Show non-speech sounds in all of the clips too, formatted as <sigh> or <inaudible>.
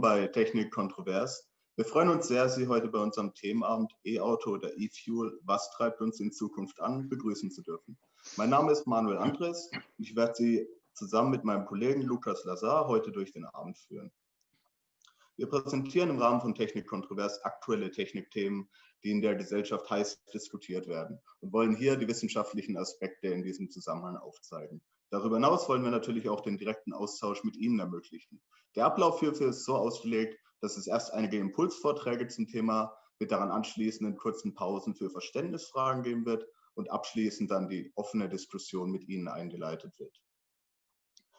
Willkommen bei Technik Kontrovers. Wir freuen uns sehr, Sie heute bei unserem Themenabend E-Auto oder E-Fuel, was treibt uns in Zukunft an, begrüßen zu dürfen. Mein Name ist Manuel Andres und ich werde Sie zusammen mit meinem Kollegen Lukas Lazar heute durch den Abend führen. Wir präsentieren im Rahmen von Technik Kontrovers aktuelle Technikthemen, die in der Gesellschaft heiß diskutiert werden und wollen hier die wissenschaftlichen Aspekte in diesem Zusammenhang aufzeigen. Darüber hinaus wollen wir natürlich auch den direkten Austausch mit Ihnen ermöglichen. Der Ablauf hierfür ist so ausgelegt, dass es erst einige Impulsvorträge zum Thema mit daran anschließenden kurzen Pausen für Verständnisfragen geben wird und abschließend dann die offene Diskussion mit Ihnen eingeleitet wird.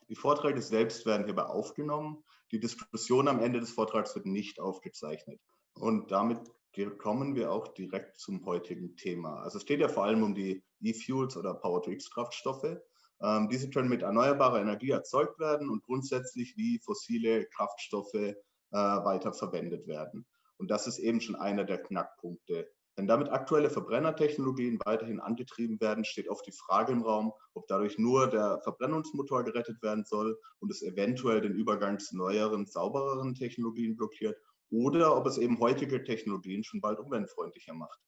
Die Vorträge selbst werden hierbei aufgenommen. Die Diskussion am Ende des Vortrags wird nicht aufgezeichnet. Und damit kommen wir auch direkt zum heutigen Thema. Also es geht ja vor allem um die E-Fuels oder Power-to-X-Kraftstoffe. Ähm, diese können mit erneuerbarer Energie erzeugt werden und grundsätzlich wie fossile Kraftstoffe äh, weiter werden. Und das ist eben schon einer der Knackpunkte. Wenn damit aktuelle Verbrennertechnologien weiterhin angetrieben werden, steht oft die Frage im Raum, ob dadurch nur der Verbrennungsmotor gerettet werden soll und es eventuell den Übergang zu neueren, saubereren Technologien blockiert oder ob es eben heutige Technologien schon bald umweltfreundlicher macht.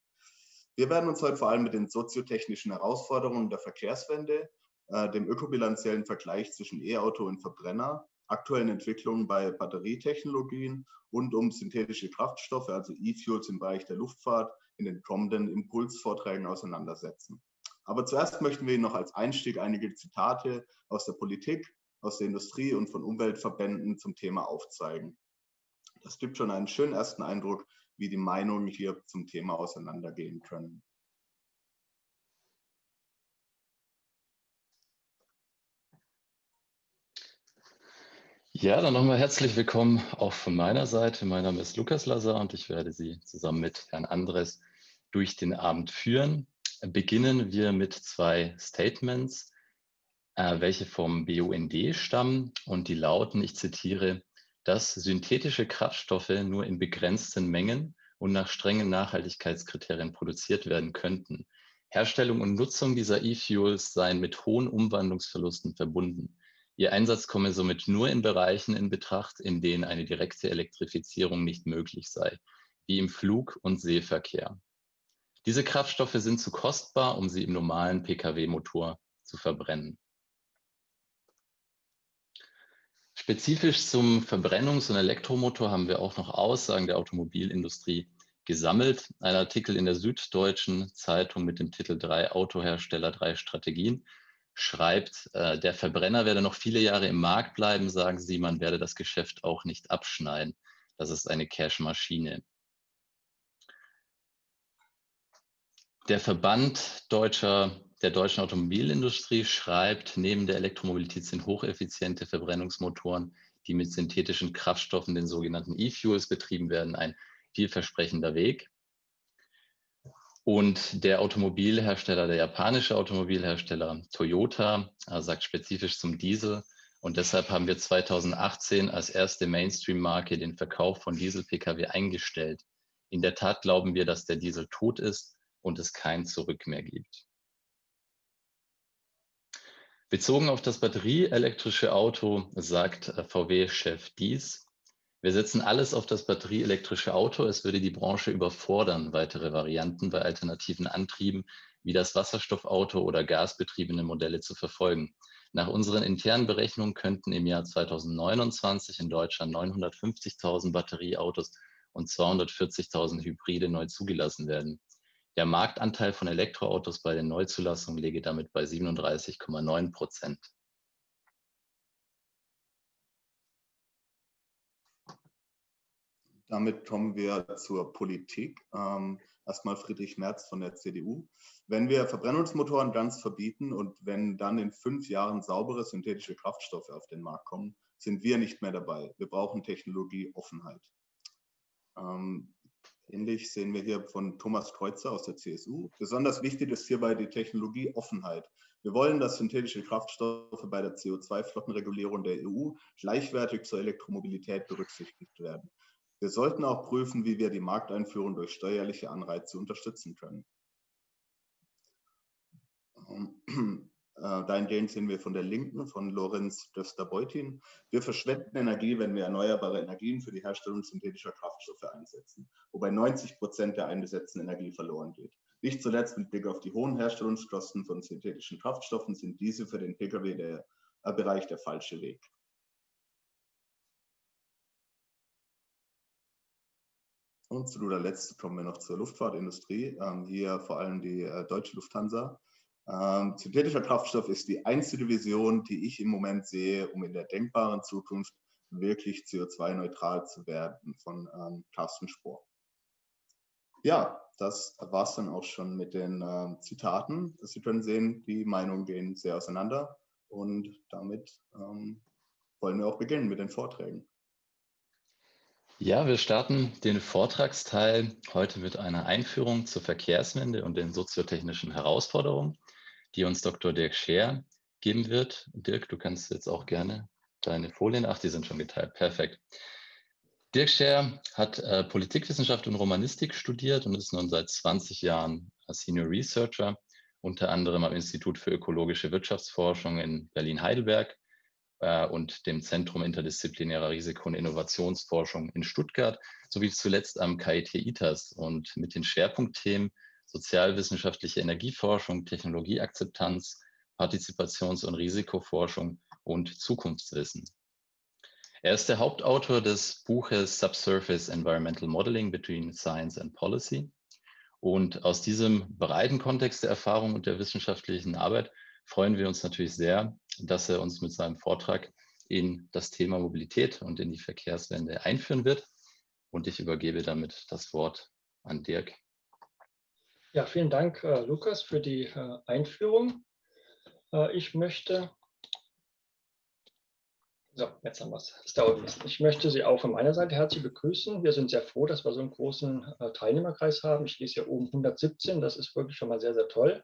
Wir werden uns heute vor allem mit den soziotechnischen Herausforderungen der Verkehrswende äh, dem ökobilanziellen Vergleich zwischen E-Auto und Verbrenner, aktuellen Entwicklungen bei Batterietechnologien und um synthetische Kraftstoffe, also E-Fuels im Bereich der Luftfahrt, in den kommenden Impulsvorträgen auseinandersetzen. Aber zuerst möchten wir Ihnen noch als Einstieg einige Zitate aus der Politik, aus der Industrie und von Umweltverbänden zum Thema aufzeigen. Das gibt schon einen schönen ersten Eindruck, wie die Meinungen hier zum Thema auseinandergehen können. Ja, dann nochmal herzlich willkommen auch von meiner Seite. Mein Name ist Lukas Lazar und ich werde Sie zusammen mit Herrn Andres durch den Abend führen. Beginnen wir mit zwei Statements, äh, welche vom BUND stammen und die lauten, ich zitiere, dass synthetische Kraftstoffe nur in begrenzten Mengen und nach strengen Nachhaltigkeitskriterien produziert werden könnten. Herstellung und Nutzung dieser E-Fuels seien mit hohen Umwandlungsverlusten verbunden. Ihr Einsatz komme somit nur in Bereichen in Betracht, in denen eine direkte Elektrifizierung nicht möglich sei, wie im Flug- und Seeverkehr. Diese Kraftstoffe sind zu kostbar, um sie im normalen Pkw-Motor zu verbrennen. Spezifisch zum Verbrennungs- und Elektromotor haben wir auch noch Aussagen der Automobilindustrie gesammelt. Ein Artikel in der Süddeutschen Zeitung mit dem Titel Drei Autohersteller, drei Strategien schreibt, äh, der Verbrenner werde noch viele Jahre im Markt bleiben, sagen sie, man werde das Geschäft auch nicht abschneiden. Das ist eine Cash-Maschine. Der Verband deutscher, der deutschen Automobilindustrie schreibt, neben der Elektromobilität sind hocheffiziente Verbrennungsmotoren, die mit synthetischen Kraftstoffen, den sogenannten E-Fuels, betrieben werden, ein vielversprechender Weg. Und der Automobilhersteller, der japanische Automobilhersteller Toyota, äh, sagt spezifisch zum Diesel. Und deshalb haben wir 2018 als erste Mainstream-Marke den Verkauf von Diesel-Pkw eingestellt. In der Tat glauben wir, dass der Diesel tot ist und es kein Zurück mehr gibt. Bezogen auf das batterieelektrische Auto sagt äh, VW-Chef dies. Wir setzen alles auf das batterieelektrische Auto. Es würde die Branche überfordern, weitere Varianten bei alternativen Antrieben wie das Wasserstoffauto oder gasbetriebene Modelle zu verfolgen. Nach unseren internen Berechnungen könnten im Jahr 2029 in Deutschland 950.000 Batterieautos und 240.000 Hybride neu zugelassen werden. Der Marktanteil von Elektroautos bei den Neuzulassungen läge damit bei 37,9 Prozent. Damit kommen wir zur Politik. Ähm, erstmal Friedrich Merz von der CDU. Wenn wir Verbrennungsmotoren ganz verbieten und wenn dann in fünf Jahren saubere synthetische Kraftstoffe auf den Markt kommen, sind wir nicht mehr dabei. Wir brauchen Technologieoffenheit. Ähm, ähnlich sehen wir hier von Thomas Kreuzer aus der CSU. Besonders wichtig ist hierbei die Technologieoffenheit. Wir wollen, dass synthetische Kraftstoffe bei der CO2-Flottenregulierung der EU gleichwertig zur Elektromobilität berücksichtigt werden. Wir sollten auch prüfen, wie wir die Markteinführung durch steuerliche Anreize unterstützen können. Ähm, <clears throat> äh, dahingehend sehen wir von der Linken, von Lorenz Döster-Beutin. Wir verschwenden Energie, wenn wir erneuerbare Energien für die Herstellung synthetischer Kraftstoffe einsetzen, wobei 90 Prozent der eingesetzten Energie verloren geht. Nicht zuletzt mit Blick auf die hohen Herstellungskosten von synthetischen Kraftstoffen sind diese für den Pkw-Bereich der, der falsche Weg. Und zu guter Letzt kommen wir noch zur Luftfahrtindustrie. Ähm, hier vor allem die äh, deutsche Lufthansa. Ähm, synthetischer Kraftstoff ist die einzige Vision, die ich im Moment sehe, um in der denkbaren Zukunft wirklich CO2-neutral zu werden von ähm, Carsten Spohr. Ja, das war es dann auch schon mit den äh, Zitaten. Sie können sehen, die Meinungen gehen sehr auseinander und damit ähm, wollen wir auch beginnen mit den Vorträgen. Ja, wir starten den Vortragsteil heute mit einer Einführung zur Verkehrswende und den soziotechnischen Herausforderungen, die uns Dr. Dirk Scher geben wird. Dirk, du kannst jetzt auch gerne deine Folien, ach, die sind schon geteilt, perfekt. Dirk Scher hat äh, Politikwissenschaft und Romanistik studiert und ist nun seit 20 Jahren Senior Researcher, unter anderem am Institut für ökologische Wirtschaftsforschung in Berlin-Heidelberg äh, und dem Zentrum interdisziplinärer Risiko- und Innovationsforschung in Stuttgart, sowie zuletzt am KIT ITAS und mit den Schwerpunktthemen sozialwissenschaftliche Energieforschung, Technologieakzeptanz, Partizipations- und Risikoforschung und Zukunftswissen. Er ist der Hauptautor des Buches Subsurface Environmental Modeling Between Science and Policy. Und aus diesem breiten Kontext der Erfahrung und der wissenschaftlichen Arbeit freuen wir uns natürlich sehr, dass er uns mit seinem Vortrag in das Thema Mobilität und in die Verkehrswende einführen wird. Und ich übergebe damit das Wort an Dirk. Ja, vielen Dank, äh, Lukas, für die äh, Einführung. Äh, ich möchte so, jetzt haben wir es. Das dauert ein. Ich möchte Sie auch von meiner Seite herzlich begrüßen. Wir sind sehr froh, dass wir so einen großen äh, Teilnehmerkreis haben. Ich lese hier oben 117. Das ist wirklich schon mal sehr, sehr toll.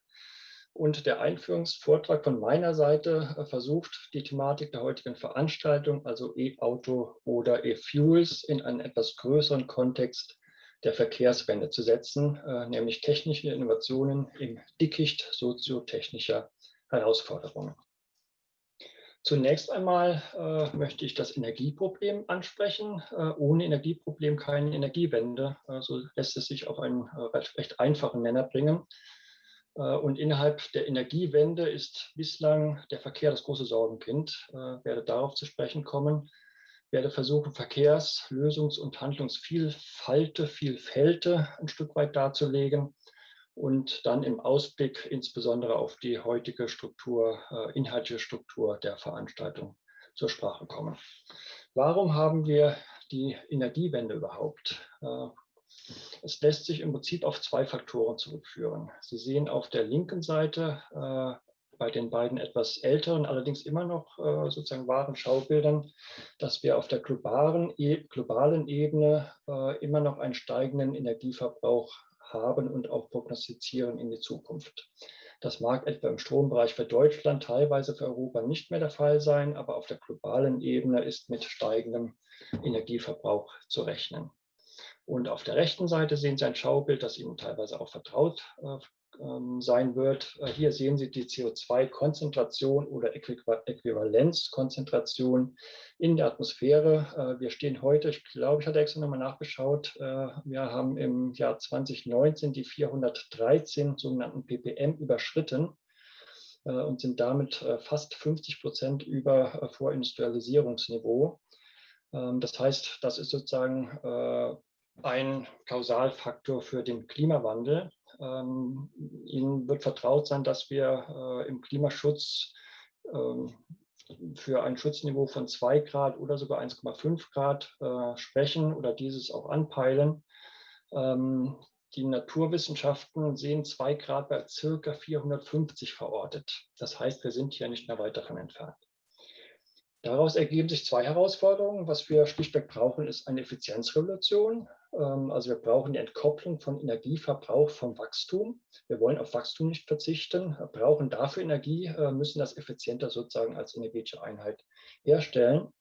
Und der Einführungsvortrag von meiner Seite äh, versucht, die Thematik der heutigen Veranstaltung, also E-Auto oder E-Fuels, in einen etwas größeren Kontext der Verkehrswende zu setzen, äh, nämlich technische Innovationen im Dickicht soziotechnischer Herausforderungen. Zunächst einmal äh, möchte ich das Energieproblem ansprechen. Äh, ohne Energieproblem keine Energiewende. Äh, so lässt es sich auf einen äh, recht einfachen Nenner bringen. Äh, und innerhalb der Energiewende ist bislang der Verkehr das große Sorgenkind. Ich äh, werde darauf zu sprechen kommen. Ich werde versuchen, Verkehrs-, Lösungs- und Handlungsvielfalte, Vielfälte ein Stück weit darzulegen und dann im Ausblick insbesondere auf die heutige Struktur, äh, inhaltliche Struktur der Veranstaltung zur Sprache kommen. Warum haben wir die Energiewende überhaupt? Es lässt sich im Prinzip auf zwei Faktoren zurückführen. Sie sehen auf der linken Seite äh, bei den beiden etwas älteren, allerdings immer noch äh, sozusagen wahren Schaubildern, dass wir auf der globalen, e globalen Ebene äh, immer noch einen steigenden Energieverbrauch haben und auch prognostizieren in die Zukunft. Das mag etwa im Strombereich für Deutschland, teilweise für Europa nicht mehr der Fall sein, aber auf der globalen Ebene ist mit steigendem Energieverbrauch zu rechnen. Und auf der rechten Seite sehen Sie ein Schaubild, das Ihnen teilweise auch vertraut äh, ähm, sein wird. Äh, hier sehen Sie die CO2-Konzentration oder Äquivalenzkonzentration in der Atmosphäre. Äh, wir stehen heute, ich glaube, ich hatte extra nochmal nachgeschaut, wir haben im Jahr 2019 die 413 sogenannten ppm überschritten und sind damit fast 50 Prozent über Vorindustrialisierungsniveau. Ähm, das heißt, das ist sozusagen ein Kausalfaktor für den Klimawandel. Ähm, Ihnen wird vertraut sein, dass wir äh, im Klimaschutz ähm, für ein Schutzniveau von 2 Grad oder sogar 1,5 Grad äh, sprechen oder dieses auch anpeilen. Ähm, die Naturwissenschaften sehen 2 Grad bei circa 450 verortet. Das heißt, wir sind hier nicht mehr weit davon entfernt. Daraus ergeben sich zwei Herausforderungen. Was wir schlichtweg brauchen, ist eine Effizienzrevolution. Ähm, also wir brauchen die Entkopplung von Energieverbrauch vom Wachstum. Wir wollen auf Wachstum nicht verzichten, brauchen dafür Energie, äh, müssen das effizienter sozusagen als energetische Einheit herstellen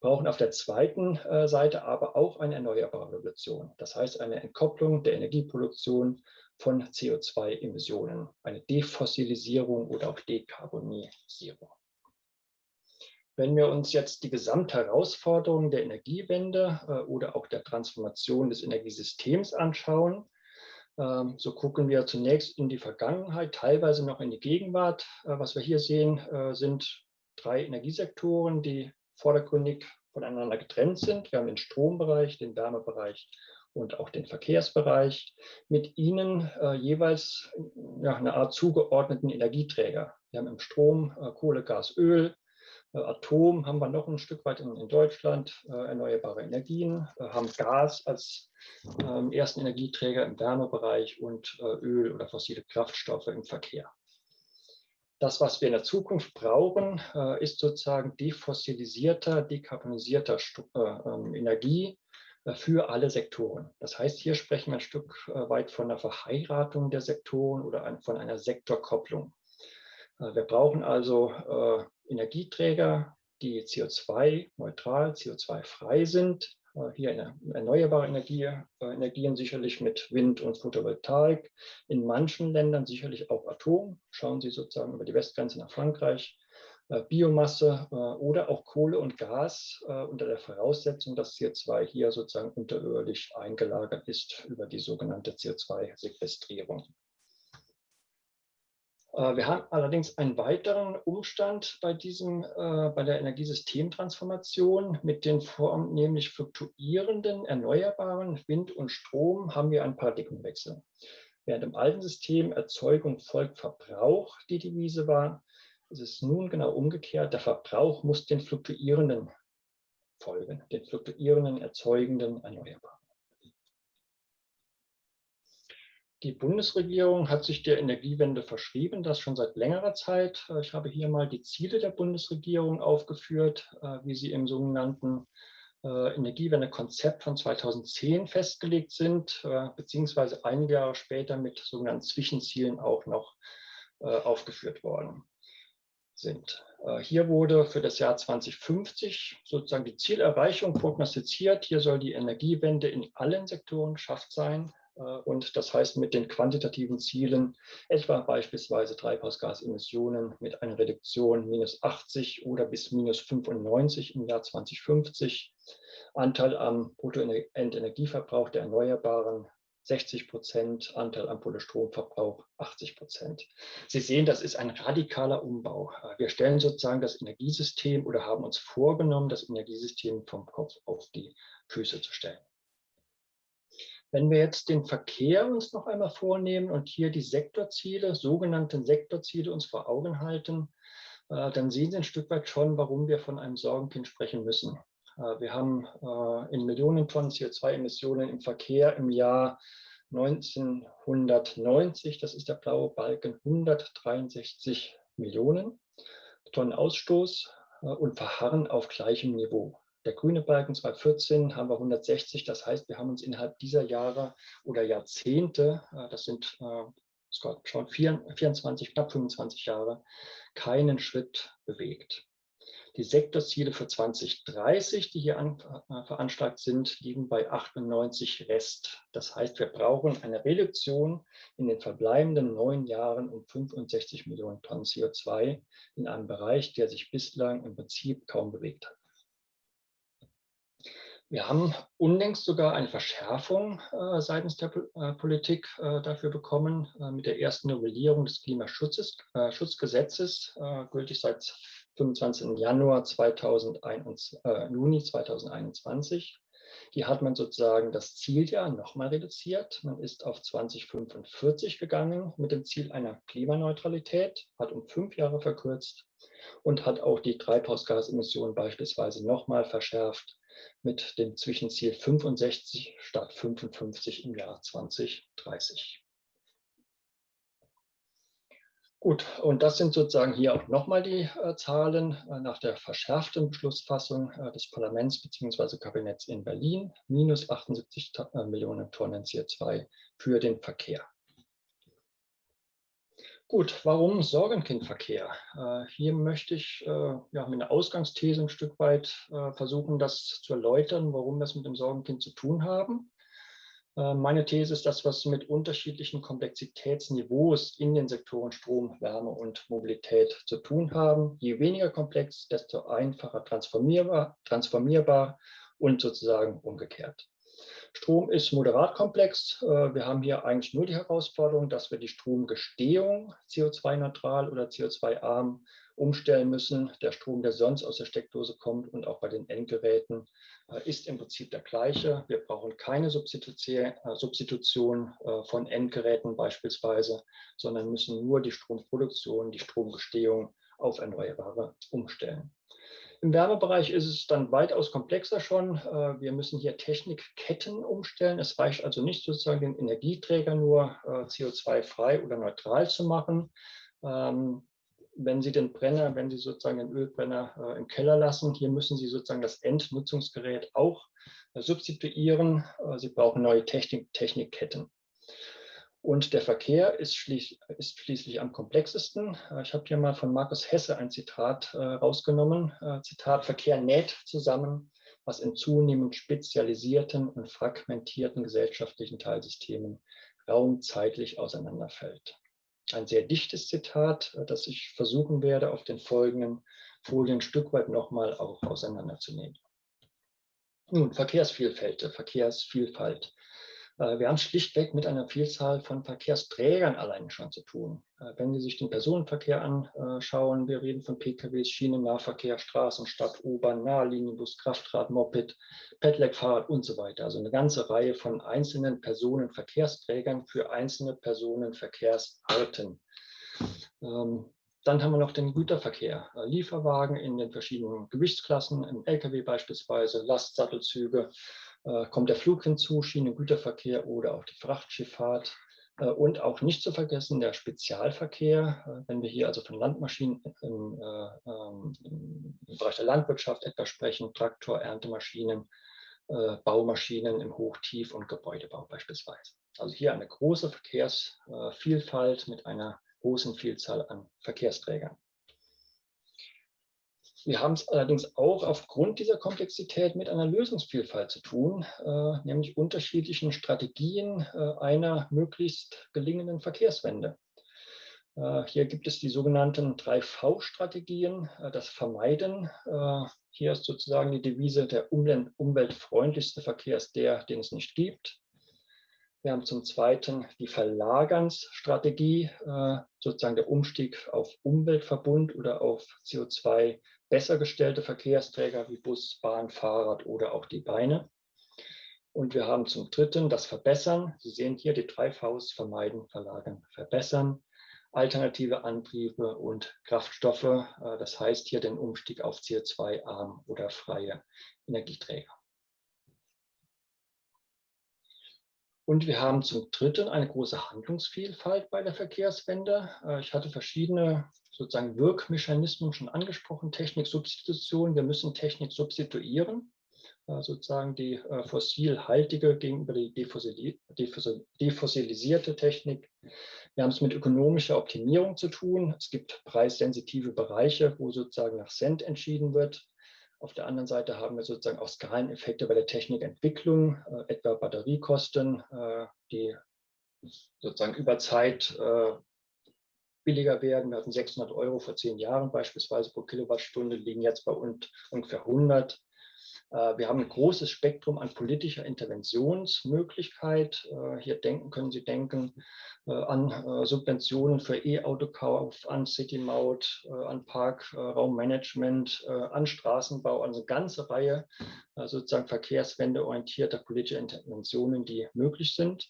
brauchen auf der zweiten äh, Seite aber auch eine erneuerbare Revolution. Das heißt eine Entkopplung der Energieproduktion von CO2-Emissionen, eine Defossilisierung oder auch Dekarbonisierung. Wenn wir uns jetzt die Gesamtherausforderungen der Energiewende äh, oder auch der Transformation des Energiesystems anschauen, äh, so gucken wir zunächst in die Vergangenheit, teilweise noch in die Gegenwart. Äh, was wir hier sehen, äh, sind drei Energiesektoren, die vordergründig voneinander getrennt sind. Wir haben den Strombereich, den Wärmebereich und auch den Verkehrsbereich. Mit ihnen äh, jeweils ja, eine Art zugeordneten Energieträger. Wir haben im Strom äh, Kohle, Gas, Öl, Atom haben wir noch ein Stück weit in, Deutschland, äh, erneuerbare Energien, äh, haben Gas als ähm, ersten Energieträger im Wärmebereich und äh, Öl oder fossile Kraftstoffe im Verkehr. Das, was wir in der Zukunft brauchen, äh, ist sozusagen defossilisierter, dekarbonisierter äh, ähm, Energie äh, für alle Sektoren. Das heißt, hier sprechen wir ein Stück weit von der Verheiratung der Sektoren oder von einer Sektorkopplung. Wir brauchen also Energieträger, die CO2-neutral, CO2-frei sind, äh, hier erneuerbare Energie, äh, Energien sicherlich mit Wind und Photovoltaik, in manchen Ländern sicherlich auch Atom, schauen Sie sozusagen über die Westgrenze nach Frankreich, äh, Biomasse oder auch Kohle und Gas unter der Voraussetzung, dass CO2 hier sozusagen unterirdisch eingelagert ist über die sogenannte CO2-Sequestrierung. Äh, wir haben allerdings einen weiteren Umstand bei, diesem, äh, bei der Energiesystemtransformation. Mit den vornehmlich fluktuierenden erneuerbaren Wind und Strom haben wir einen Paradigmenwechsel. Während im alten System Erzeugung folgt Verbrauch die Devise war, ist es nun genau umgekehrt. Der Verbrauch muss den fluktuierenden folgen, den fluktuierenden, erzeugenden Erneuerbaren. Die Bundesregierung hat sich der Energiewende verschrieben, das schon seit längerer Zeit. Äh, ich habe hier mal die Ziele der Bundesregierung aufgeführt, äh, wie sie im sogenannten äh, Energiewende-Konzept von 2010 festgelegt sind, beziehungsweise einige Jahre später mit sogenannten Zwischenzielen auch noch aufgeführt worden sind. Hier wurde für das Jahr 2050 sozusagen die Zielerreichung prognostiziert. Hier soll die Energiewende in allen Sektoren geschafft sein. Äh, und das heißt mit den quantitativen Zielen, etwa beispielsweise Treibhausgasemissionen mit einer Reduktion minus 80 oder bis minus 95 im Jahr 2050, Anteil am Bruttoendenergieverbrauch der Erneuerbaren 60 Prozent, Anteil am Kohlestromverbrauch 80 Prozent. Sie sehen, das ist ein radikaler Umbau. Wir stellen sozusagen das Energiesystem oder haben uns vorgenommen, das Energiesystem vom Kopf auf die Füße zu stellen. Wenn wir jetzt den Verkehr uns noch einmal vornehmen und hier die Sektorziele, sogenannten Sektorziele uns vor Augen halten, äh, dann sehen Sie ein Stück weit schon, warum wir von einem Sorgenkind sprechen müssen. Äh, wir haben äh, in Millionen Tonnen CO2-Emissionen im Verkehr im Jahr 1990, das ist der blaue Balken, 163 Millionen Tonnen Ausstoß und verharren auf gleichem Niveau. Der grüne Balken 2014 haben wir 160. Das heißt, wir haben uns innerhalb dieser Jahre oder Jahrzehnte, äh, das sind äh, schon 24, knapp 25 Jahre, keinen Schritt bewegt. Die Sektorziele für 2030, die hier an, äh, veranschlagt sind, liegen bei 98 Rest. Das heißt, wir brauchen eine Reduktion in den verbleibenden neun Jahren um 65 Millionen Tonnen CO2 in einem Bereich, der sich bislang im Prinzip kaum bewegt hat. Wir haben unlängst sogar eine Verschärfung äh, seitens der äh, Politik äh, dafür bekommen äh, mit der ersten Novellierung des Klimaschutzgesetzes, äh, gültig seit 25. Januar 2021, äh, Juni 2021. Hier hat man sozusagen das Zieljahr nochmal reduziert. Man ist auf 2045 gegangen mit dem Ziel einer Klimaneutralität, hat um fünf Jahre verkürzt und hat auch die Treibhausgasemissionen beispielsweise nochmal verschärft mit dem Zwischenziel 65 statt 55 im Jahr 2030. Gut, und das sind sozusagen hier auch nochmal die äh, Zahlen äh, nach der verschärften Beschlussfassung äh, des Parlaments bzw. Kabinetts in Berlin, minus 78 äh, Millionen Tonnen CO2 für den Verkehr. Gut, warum Sorgenkindverkehr? Äh, hier möchte ich äh, ja, mit einer Ausgangsthese ein Stück weit versuchen, das zu erläutern, warum wir es mit dem Sorgenkind zu tun haben. Äh, meine These ist, dass wir es mit unterschiedlichen Komplexitätsniveaus in den Sektoren Strom, Wärme und Mobilität zu tun haben. Je weniger komplex, desto einfacher transformierbar, transformierbar und sozusagen umgekehrt. Strom ist moderat komplex. Äh, wir haben hier eigentlich nur die Herausforderung, dass wir die Stromgestehung CO2-neutral oder CO2-arm umstellen müssen. Der Strom, der sonst aus der Steckdose kommt und auch bei den Endgeräten, äh, ist im Prinzip der gleiche. Wir brauchen keine Substitution äh, von Endgeräten beispielsweise, sondern müssen nur die Stromproduktion, die Stromgestehung auf Erneuerbare umstellen. Im Wärmebereich ist es dann weitaus komplexer schon. Äh, wir müssen hier Technikketten umstellen. Es reicht also nicht sozusagen den Energieträger nur äh, CO2-frei oder neutral zu machen. Ähm, wenn Sie den Brenner, wenn Sie sozusagen den Ölbrenner äh, im Keller lassen, hier müssen Sie sozusagen das Endnutzungsgerät auch substituieren. Sie brauchen neue Technik, Technikketten. Und der Verkehr ist, schließ, ist, schließlich am komplexesten. Äh, ich habe hier mal von Markus Hesse ein Zitat äh, rausgenommen. Äh, Zitat, Verkehr näht zusammen, was in zunehmend spezialisierten und fragmentierten gesellschaftlichen Teilsystemen raumzeitlich auseinanderfällt. Ein sehr dichtes Zitat, äh, das ich versuchen werde, auf den folgenden Folien ein Stück weit nochmal auch auseinanderzunehmen. Nun, Verkehrsvielfalt, Verkehrsvielfalt. Äh, wir haben schlichtweg mit einer Vielzahl von Verkehrsträgern allein schon zu tun. Äh, wenn Sie sich den Personenverkehr anschauen, wir reden von PKWs, Schienennahverkehr, Straßen, Stadt, U-Bahn, Nahlinienbus, Kraftrad, Moped, Pedelec, Fahrrad und so weiter. Also eine ganze Reihe von einzelnen Personenverkehrsträgern für einzelne Personenverkehrsarten. Ähm, dann haben wir noch den Güterverkehr, äh, Lieferwagen in den verschiedenen Gewichtsklassen, im Lkw beispielsweise, Lastsattelzüge, kommt der Flug hinzu, Schienengüterverkehr oder auch die Frachtschifffahrt. Äh, und auch nicht zu vergessen der Spezialverkehr, äh, wenn wir hier also von Landmaschinen im, ähm, im Bereich der Landwirtschaft etwa sprechen, Traktor, Erntemaschinen, Baumaschinen im Hoch-, Tief- und Gebäudebau beispielsweise. Also hier eine große Verkehrsvielfalt mit einer großen Vielzahl an Verkehrsträgern. Wir haben es allerdings auch aufgrund dieser Komplexität mit einer Lösungsvielfalt zu tun, äh, nämlich unterschiedlichen Strategien äh, einer möglichst gelingenden Verkehrswende. Äh, hier gibt es die sogenannten 3V-Strategien, äh, das Vermeiden. Äh, hier ist sozusagen die Devise, der umweltfreundlichste Verkehr ist der, den es nicht gibt. Wir haben zum Zweiten die Verlagernsstrategie, äh, sozusagen der Umstieg auf Umweltverbund oder auf CO2 besser gestellte Verkehrsträger wie Bus, Bahn, Fahrrad oder auch die Beine. Und wir haben zum Dritten das Verbessern. Sie sehen hier die drei Vs, vermeiden, verlagern, verbessern. Alternative Antriebe und Kraftstoffe. Äh, das heißt hier den Umstieg auf CO2-arm oder freie Energieträger. Und wir haben zum Dritten eine große Handlungsvielfalt bei der Verkehrswende. Äh, ich hatte verschiedene sozusagen Wirkmechanismen schon angesprochen. Techniksubstitution, wir müssen Technik substituieren, äh, sozusagen die äh, fossilhaltige gegenüber die defossilisierte Technik. Wir haben es mit ökonomischer Optimierung zu tun. Es gibt preissensitive Bereiche, wo sozusagen nach Cent entschieden wird. Auf der anderen Seite haben wir sozusagen auch Skaleneffekte bei der Technikentwicklung, äh, etwa Batteriekosten, äh, die sozusagen über Zeit äh, billiger werden. Wir hatten 600 Euro vor zehn Jahren beispielsweise pro Kilowattstunde, liegen jetzt bei ungefähr 100. Äh, wir haben ein großes Spektrum an politischer Interventionsmöglichkeit. Äh, hier denken, können Sie denken äh, an Subventionen für E-Autokauf, an City-Maut, an Parkraummanagement, an Straßenbau, also eine ganze Reihe sozusagen verkehrswendeorientierter politischer Interventionen, die möglich sind.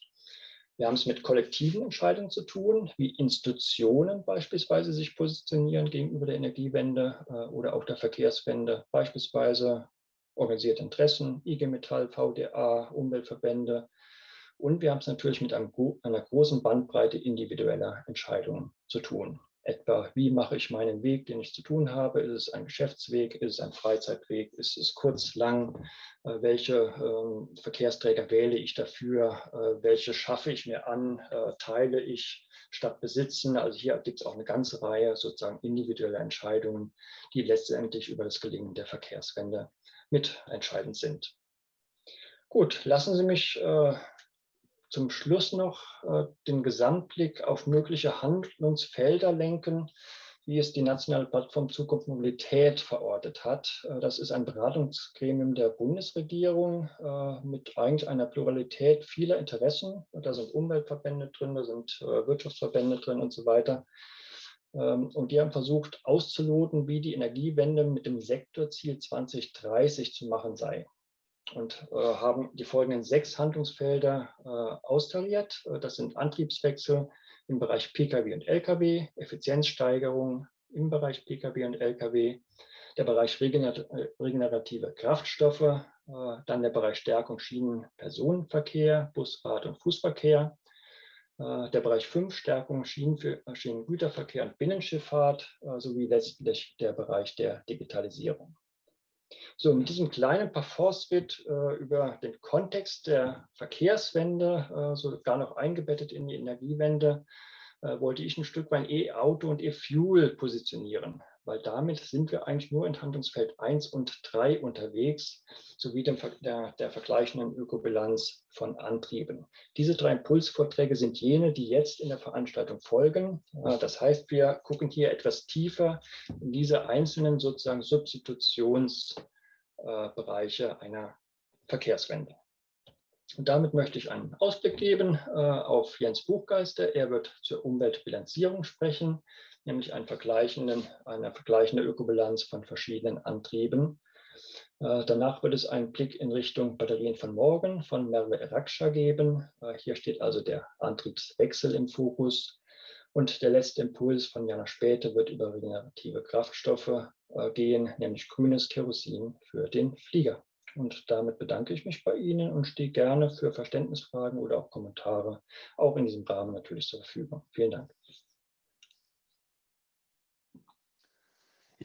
Wir haben es mit kollektiven Entscheidungen zu tun, wie Institutionen beispielsweise sich positionieren gegenüber der Energiewende oder auch der Verkehrswende, beispielsweise organisierte Interessen, IG Metall, VDA, Umweltverbände. Und wir haben es natürlich mit einem, einer großen Bandbreite individueller Entscheidungen zu tun. Etwa, wie mache ich meinen Weg, den ich zu tun habe? Ist es ein Geschäftsweg? Ist es ein Freizeitweg? Ist es kurz, lang? Äh, welche äh, Verkehrsträger wähle ich dafür? Äh, welche schaffe ich mir an? Äh, teile ich statt besitzen? Also hier gibt es auch eine ganze Reihe sozusagen individueller Entscheidungen, die letztendlich über das Gelingen der Verkehrswende mitentscheidend sind. Gut, lassen Sie mich äh, zum Schluss noch äh, den Gesamtblick auf mögliche Handlungsfelder lenken, wie es die Nationale Plattform Zukunft Mobilität verortet hat. Äh, das ist ein Beratungsgremium der Bundesregierung äh, mit eigentlich einer Pluralität vieler Interessen. Da sind Umweltverbände drin, da sind Wirtschaftsverbände drin und so weiter. Ähm, und die haben versucht auszuloten, wie die Energiewende mit dem Sektorziel 2030 zu machen sei und äh, haben die folgenden sechs Handlungsfelder äh, austariert. Äh, das sind Antriebswechsel im Bereich Pkw und Lkw, Effizienzsteigerung im Bereich Pkw und Lkw, der Bereich äh, regenerative Kraftstoffe, äh, dann der Bereich Stärkung Schienenpersonenverkehr, Busrad- und Fußverkehr, äh, der Bereich 5 Stärkung Schienen für, Schienengüterverkehr und Binnenschifffahrt sowie letztlich der Bereich der Digitalisierung. So, mit diesem kleinen Parforce-Bit äh, über den Kontext der Verkehrswende, äh, sogar noch eingebettet in die Energiewende, äh, wollte ich ein Stück mein E-Auto und E-Fuel positionieren weil damit sind wir eigentlich nur in Handlungsfeld 1 und 3 unterwegs, sowie dem, der, der vergleichenden Ökobilanz von Antrieben. Diese drei Impulsvorträge sind jene, die jetzt in der Veranstaltung folgen. Äh, das heißt, wir gucken hier etwas tiefer in diese einzelnen sozusagen Substitutionsbereiche einer Verkehrswende. Und damit möchte ich einen Ausblick geben äh, auf Jens Buchgeister. Er wird zur Umweltbilanzierung sprechen nämlich einen vergleichenden, eine vergleichende Ökobilanz von verschiedenen Antrieben. Äh, danach wird es einen Blick in Richtung Batterien von morgen von Merve Eraksha geben. Äh, hier steht also der Antriebswechsel im Fokus. Und der letzte Impuls von Jana Späte wird über regenerative Kraftstoffe äh, gehen, nämlich grünes Kerosin für den Flieger. Und damit bedanke ich mich bei Ihnen und stehe gerne für Verständnisfragen oder auch Kommentare auch in diesem Rahmen natürlich zur Verfügung. Vielen Dank.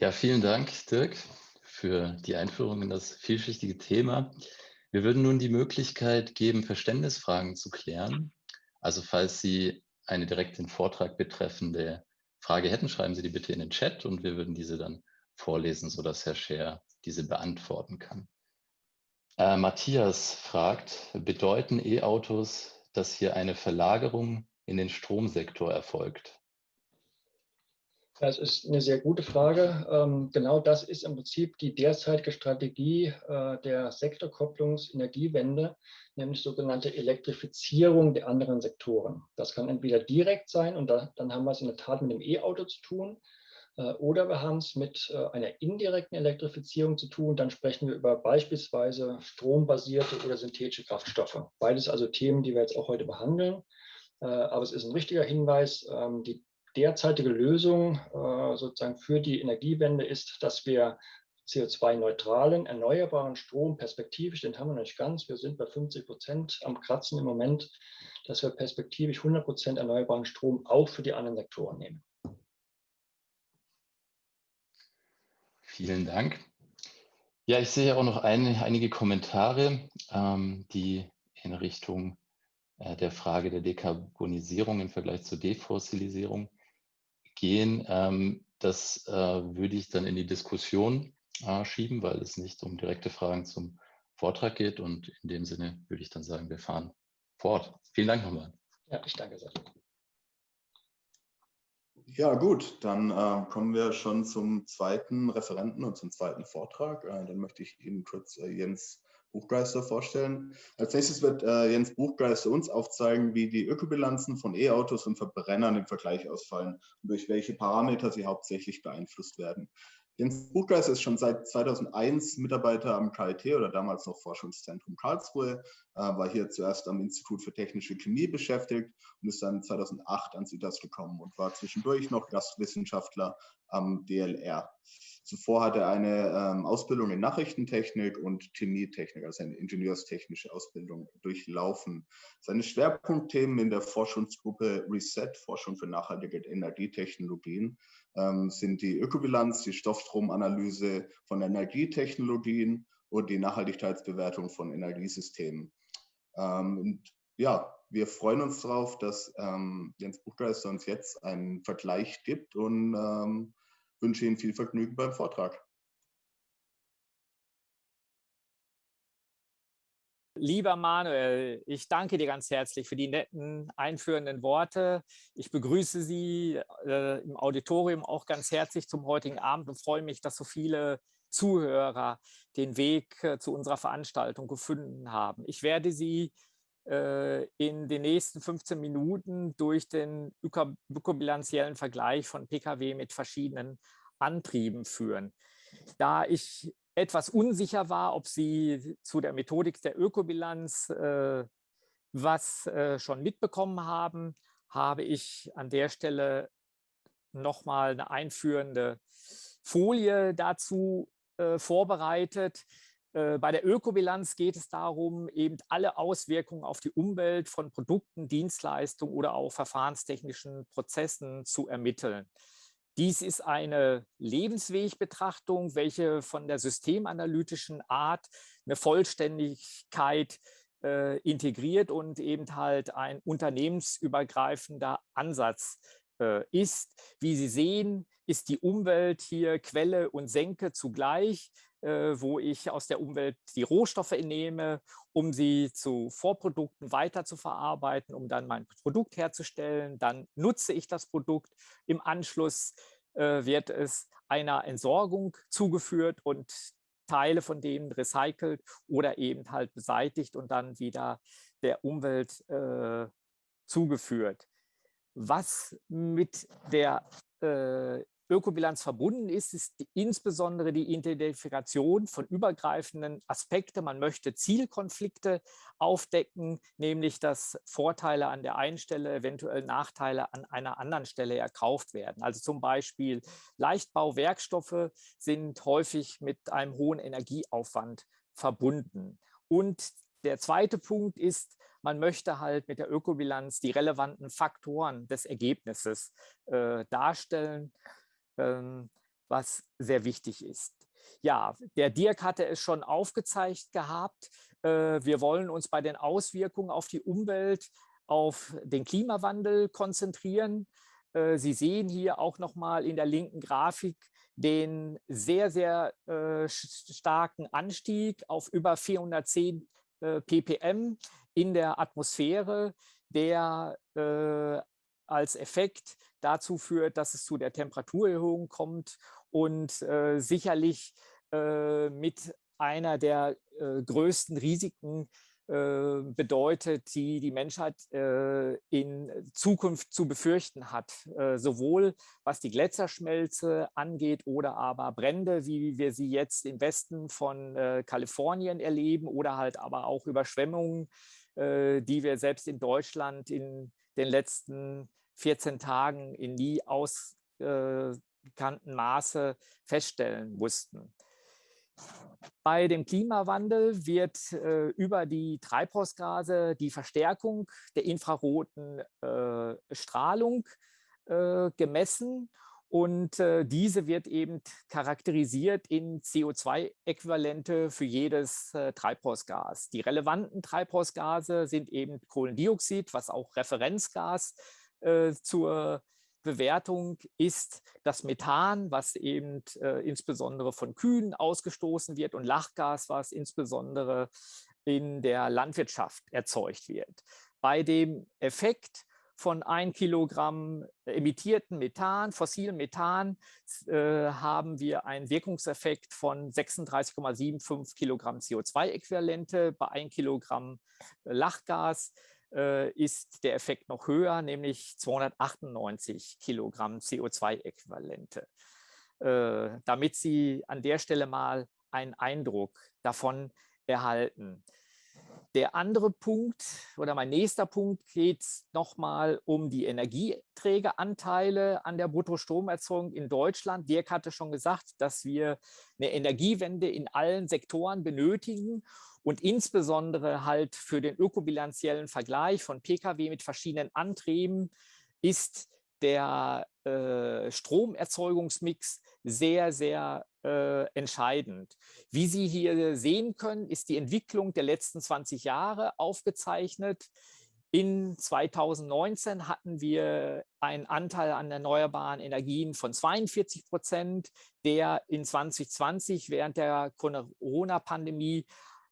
Ja, vielen Dank, Dirk, für die Einführung in das vielschichtige Thema. Wir würden nun die Möglichkeit geben, Verständnisfragen zu klären. Also falls Sie eine direkt den Vortrag betreffende Frage hätten, schreiben Sie die bitte in den Chat und wir würden diese dann vorlesen, sodass Herr Scher diese beantworten kann. Äh, Matthias fragt, bedeuten E-Autos, dass hier eine Verlagerung in den Stromsektor erfolgt? Das ist eine sehr gute Frage. Ähm, genau das ist im Prinzip die derzeitige Strategie äh, der Sektorkopplungsenergiewende, nämlich sogenannte Elektrifizierung der anderen Sektoren. Das kann entweder direkt sein und dann haben wir es in der Tat mit dem E-Auto zu tun, äh, oder wir haben es mit äh, einer indirekten Elektrifizierung zu tun. Dann sprechen wir über beispielsweise strombasierte oder synthetische Kraftstoffe. Beides also Themen, die wir jetzt auch heute behandeln. Aber es ist ein richtiger Hinweis, ähm, die derzeitige Lösung äh, sozusagen für die Energiewende ist, dass wir CO2-neutralen, erneuerbaren Strom perspektivisch, den haben wir noch nicht ganz, wir sind bei 50 Prozent am Kratzen im Moment, dass wir perspektivisch 100 Prozent erneuerbaren Strom auch für die anderen Sektoren nehmen. Vielen Dank. Ja, ich sehe auch noch ein, einige Kommentare, ähm, die in Richtung äh, der Frage der Dekarbonisierung im Vergleich zur Defossilisierung gehen. Ähm, das äh, würde ich dann in die Diskussion äh, schieben, weil es nicht um direkte Fragen zum Vortrag geht. Und in dem Sinne würde ich dann sagen, wir fahren fort. Vielen Dank nochmal. Ja, ich danke sehr. Ja, gut, dann äh, kommen wir schon zum zweiten Referenten und zum zweiten Vortrag. Äh, dann möchte ich Ihnen kurz äh, Jens Buchgeister vorstellen. Als nächstes wird äh, Jens Buchgeister uns aufzeigen, wie die Ökobilanzen von E-Autos und Verbrennern im Vergleich ausfallen und durch welche Parameter sie hauptsächlich beeinflusst werden. Jens Buchgeist ist schon seit 2001 Mitarbeiter am KIT oder damals noch Forschungszentrum Karlsruhe, äh, war hier zuerst am Institut für Technische Chemie beschäftigt und ist dann 2008 ans IDAS gekommen und war zwischendurch noch Gastwissenschaftler am DLR. Zuvor hat er eine ähm, Ausbildung in Nachrichtentechnik und Chemietechnik, also eine ingenieurstechnische Ausbildung durchlaufen. Seine Schwerpunktthemen in der Forschungsgruppe RESET, Forschung für nachhaltige Energietechnologien, sind die Ökobilanz, die Stoffstromanalyse von Energietechnologien und die Nachhaltigkeitsbewertung von Energiesystemen. Ähm, und ja, wir freuen uns darauf, dass ähm, Jens Buchgeister uns jetzt einen Vergleich gibt und ähm, wünsche Ihnen viel Vergnügen beim Vortrag. Lieber Manuel, ich danke dir ganz herzlich für die netten einführenden Worte. Ich begrüße Sie äh, im Auditorium auch ganz herzlich zum heutigen Abend und freue mich, dass so viele Zuhörer den Weg äh, zu unserer Veranstaltung gefunden haben. Ich werde Sie äh, in den nächsten 15 Minuten durch den ökobilanziellen Vergleich von Pkw mit verschiedenen Antrieben führen. Da ich etwas unsicher war, ob Sie zu der Methodik der Ökobilanz äh, was äh, schon mitbekommen haben, habe ich an der Stelle nochmal eine einführende Folie dazu äh, vorbereitet. Äh, bei der Ökobilanz geht es darum, eben alle Auswirkungen auf die Umwelt von Produkten, Dienstleistungen oder auch verfahrenstechnischen Prozessen zu ermitteln. Dies ist eine Lebenswegbetrachtung, welche von der systemanalytischen Art eine Vollständigkeit äh, integriert und eben halt ein unternehmensübergreifender Ansatz äh, ist. Wie Sie sehen, ist die Umwelt hier Quelle und Senke zugleich. Äh, wo ich aus der Umwelt die Rohstoffe entnehme, um sie zu Vorprodukten weiter zu verarbeiten, um dann mein Produkt herzustellen. Dann nutze ich das Produkt. Im Anschluss äh, wird es einer Entsorgung zugeführt und Teile von denen recycelt oder eben halt beseitigt und dann wieder der Umwelt äh, zugeführt. Was mit der äh, Ökobilanz verbunden ist, ist die, insbesondere die Identifikation von übergreifenden Aspekten. Man möchte Zielkonflikte aufdecken, nämlich dass Vorteile an der einen Stelle, eventuell Nachteile an einer anderen Stelle erkauft werden. Also zum Beispiel Leichtbauwerkstoffe sind häufig mit einem hohen Energieaufwand verbunden. Und der zweite Punkt ist, man möchte halt mit der Ökobilanz die relevanten Faktoren des Ergebnisses äh, darstellen. Ähm, was sehr wichtig ist. Ja, der Dirk hatte es schon aufgezeigt gehabt. Äh, wir wollen uns bei den Auswirkungen auf die Umwelt, auf den Klimawandel konzentrieren. Äh, Sie sehen hier auch noch mal in der linken Grafik den sehr, sehr äh, starken Anstieg auf über 410 ppm in der Atmosphäre, der als Effekt dazu führt, dass es zu der Temperaturerhöhung kommt und äh, sicherlich äh, mit einer der äh, größten Risiken äh, bedeutet, die die Menschheit äh, in Zukunft zu befürchten hat. Äh, sowohl was die Gletscherschmelze angeht oder aber Brände, wie wir sie jetzt im Westen von Kalifornien erleben oder halt aber auch Überschwemmungen, die wir selbst in Deutschland in den letzten 14 Tagen in nie ausgekannten Maße feststellen mussten. Bei dem Klimawandel wird äh, über die Treibhausgase die Verstärkung der infraroten äh, Strahlung äh, gemessen und äh, diese wird eben charakterisiert in CO2-Äquivalente für jedes äh, Treibhausgas. Die relevanten Treibhausgase sind eben Kohlendioxid, was auch Referenzgas äh, zur Bewertung ist das Methan, was eben äh, insbesondere von Kühen ausgestoßen wird und Lachgas, was insbesondere in der Landwirtschaft erzeugt wird. Bei dem Effekt von ein Kilogramm emittierten Methan, fossilem Methan, äh, haben wir einen Wirkungseffekt von 36,75 Kilogramm CO2-Äquivalente bei ein Kilogramm Lachgas äh, ist der Effekt noch höher, nämlich 298 Kilogramm CO2-Äquivalente. damit Sie an der Stelle mal einen Eindruck davon erhalten. Der andere Punkt oder mein nächster Punkt geht nochmal um die Energieträgeranteile an der Bruttostromerzeugung in Deutschland. Dirk hatte schon gesagt, dass wir eine Energiewende in allen Sektoren benötigen und insbesondere halt für den ökobilanziellen Vergleich von Pkw mit verschiedenen Antrieben ist der äh, Stromerzeugungsmix sehr, sehr äh, entscheidend. Wie Sie hier sehen können, ist die Entwicklung der letzten 20 Jahre aufgezeichnet. In 2019 hatten wir einen Anteil an erneuerbaren Energien von 42 Prozent, der in 2020 während der Corona-Pandemie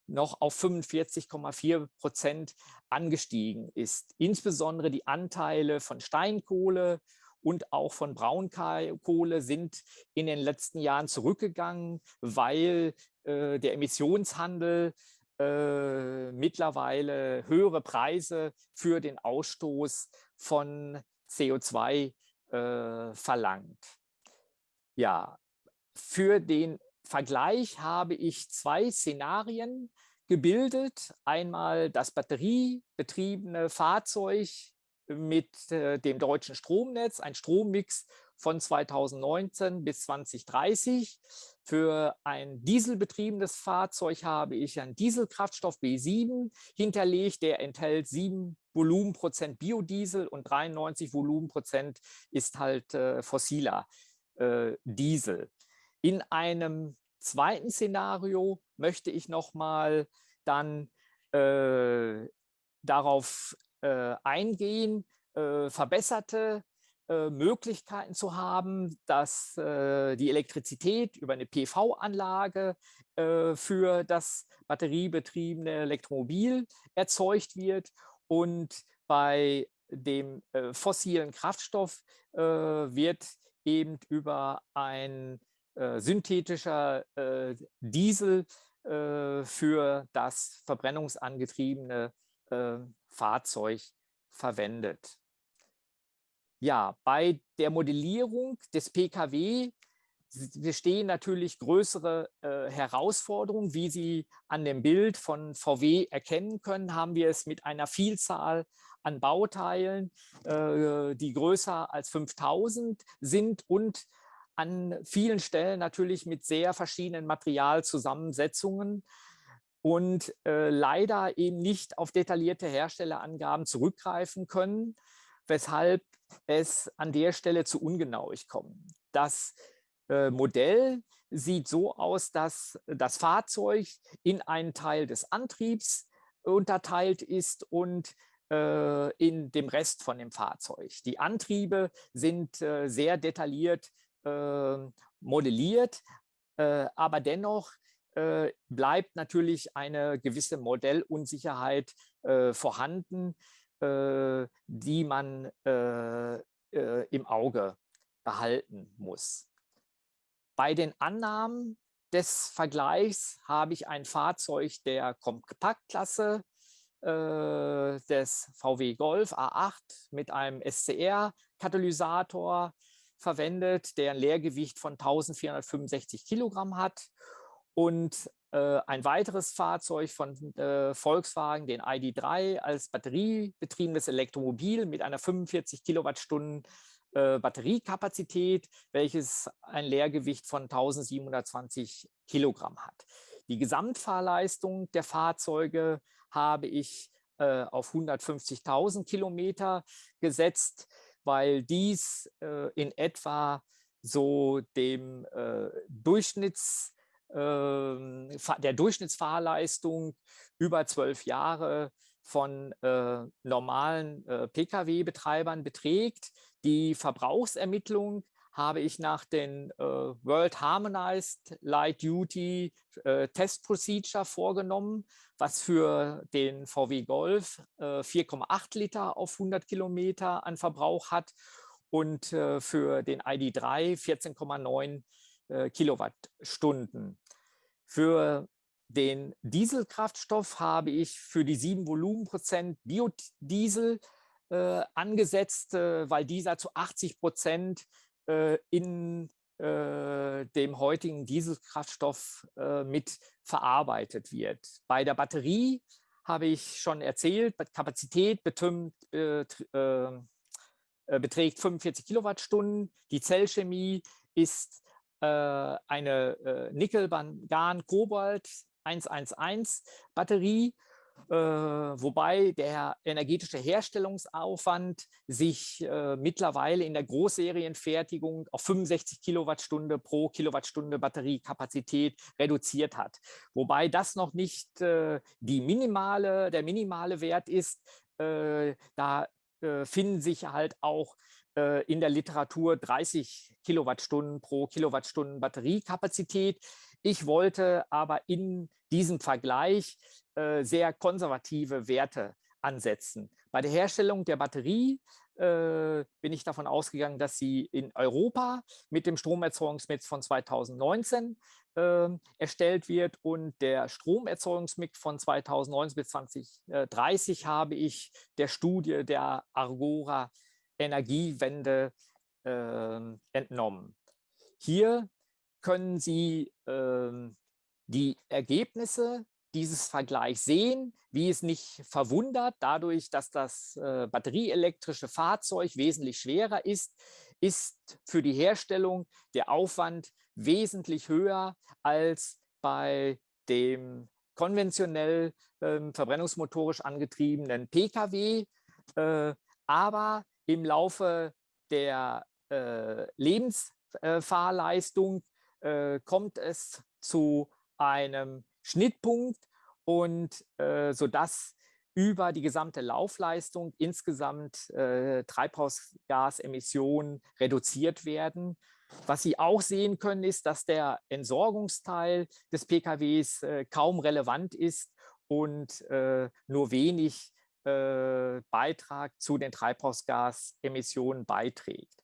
noch auf 45,4 Prozent angestiegen ist. Insbesondere die Anteile von Steinkohle und auch von Braunkohle sind in den letzten Jahren zurückgegangen, weil äh, der Emissionshandel äh, mittlerweile höhere Preise für den Ausstoß von CO2 äh, verlangt. Ja, für den Vergleich habe ich zwei Szenarien gebildet. Einmal das batteriebetriebene Fahrzeug mit äh, dem deutschen Stromnetz, ein Strommix von 2019 bis 2030. Für ein dieselbetriebenes Fahrzeug habe ich einen Dieselkraftstoff B7 hinterlegt, der enthält 7 Volumenprozent Biodiesel und 93 Volumenprozent ist halt äh, fossiler äh, Diesel. In einem zweiten Szenario möchte ich nochmal dann äh, darauf äh, eingehen, äh, verbesserte äh, Möglichkeiten zu haben, dass äh, die Elektrizität über eine PV-Anlage äh, für das batteriebetriebene Elektromobil erzeugt wird und bei dem fossilen Kraftstoff wird eben über ein synthetischer Diesel für das verbrennungsangetriebene Fahrzeug verwendet. Ja, bei der Modellierung des Pkw bestehen natürlich größere äh, Herausforderungen. Wie Sie an dem Bild von VW erkennen können, haben wir es mit einer Vielzahl an Bauteilen, äh, die größer als 5000 sind und an vielen Stellen natürlich mit sehr verschiedenen Materialzusammensetzungen und äh, leider eben nicht auf detaillierte Herstellerangaben zurückgreifen können, weshalb es an der Stelle zu ungenauig kommt. Das äh, Modell sieht so aus, dass das Fahrzeug in einen Teil des Antriebs unterteilt ist und äh, in dem Rest von dem Fahrzeug. Die Antriebe sind äh, sehr detailliert ähm, modelliert, äh, aber dennoch äh, bleibt natürlich eine gewisse Modellunsicherheit äh, vorhanden, die man im Auge behalten muss. Bei den Annahmen des Vergleichs habe ich ein Fahrzeug der Kompaktklasse äh, des VW Golf A8 mit einem SCR-Katalysator verwendet, der ein Leergewicht von 1465 Kilogramm hat. Und äh, ein weiteres Fahrzeug von äh, Volkswagen, den ID3, als batteriebetriebenes Elektromobil mit einer 45 Kilowattstunden äh, Batteriekapazität, welches ein Leergewicht von 1720 Kilogramm hat. Die Gesamtfahrleistung der Fahrzeuge habe ich äh, auf 150.000 Kilometer gesetzt weil dies äh, in etwa so dem äh, Durchschnitts, der Durchschnittsfahrleistung über zwölf Jahre von äh, normalen äh, Pkw-Betreibern beträgt. Die Verbrauchsermittlung habe ich nach den äh, World Harmonized Light Duty äh, Test Procedure vorgenommen, was für den VW Golf äh, 4,8 Liter auf 100 Kilometer an Verbrauch hat und äh, für den ID3 14,9 äh, Kilowattstunden. Für den Dieselkraftstoff habe ich für die 7 Volumenprozent Biodiesel äh, angesetzt, weil dieser zu 80 Prozent äh, in äh, dem heutigen Dieselkraftstoff äh, mit verarbeitet wird. Bei der Batterie habe ich schon erzählt, Kapazität betümmt, äh, äh, beträgt 45 Kilowattstunden. Die Zellchemie ist äh, eine äh, Nickel-Mangan-Kobalt-111-Batterie äh, wobei der energetische Herstellungsaufwand sich äh, mittlerweile in der Großserienfertigung auf 65 Kilowattstunde pro Kilowattstunde Batteriekapazität reduziert hat. Wobei das noch nicht äh, die minimale, der minimale Wert ist. Äh, da äh, finden sich halt auch äh, in der Literatur 30 Kilowattstunden pro Kilowattstunden Batteriekapazität. Ich wollte aber in diesem Vergleich äh, sehr konservative Werte ansetzen. Bei der Herstellung der Batterie äh, bin ich davon ausgegangen, dass sie in Europa mit dem Stromerzeugungsmix von 2019 äh, erstellt wird und der Stromerzeugungsmix von 2019 bis 2030 habe ich der Studie der Argora Energiewende äh, entnommen. Hier können Sie ähm, die Ergebnisse dieses Vergleich sehen, wie es nicht verwundert, dadurch, dass das äh, batterieelektrische Fahrzeug wesentlich schwerer ist, ist für die Herstellung der Aufwand wesentlich höher als bei dem konventionell äh, verbrennungsmotorisch angetriebenen Pkw. Äh, aber im Laufe der äh, Lebensfahrleistung äh, kommt es zu einem Schnittpunkt und äh, sodass über die gesamte Laufleistung insgesamt äh, Treibhausgasemissionen reduziert werden. Was Sie auch sehen können, ist, dass der Entsorgungsteil des PKWs äh, kaum relevant ist und äh, nur wenig äh, Beitrag zu den Treibhausgasemissionen beiträgt.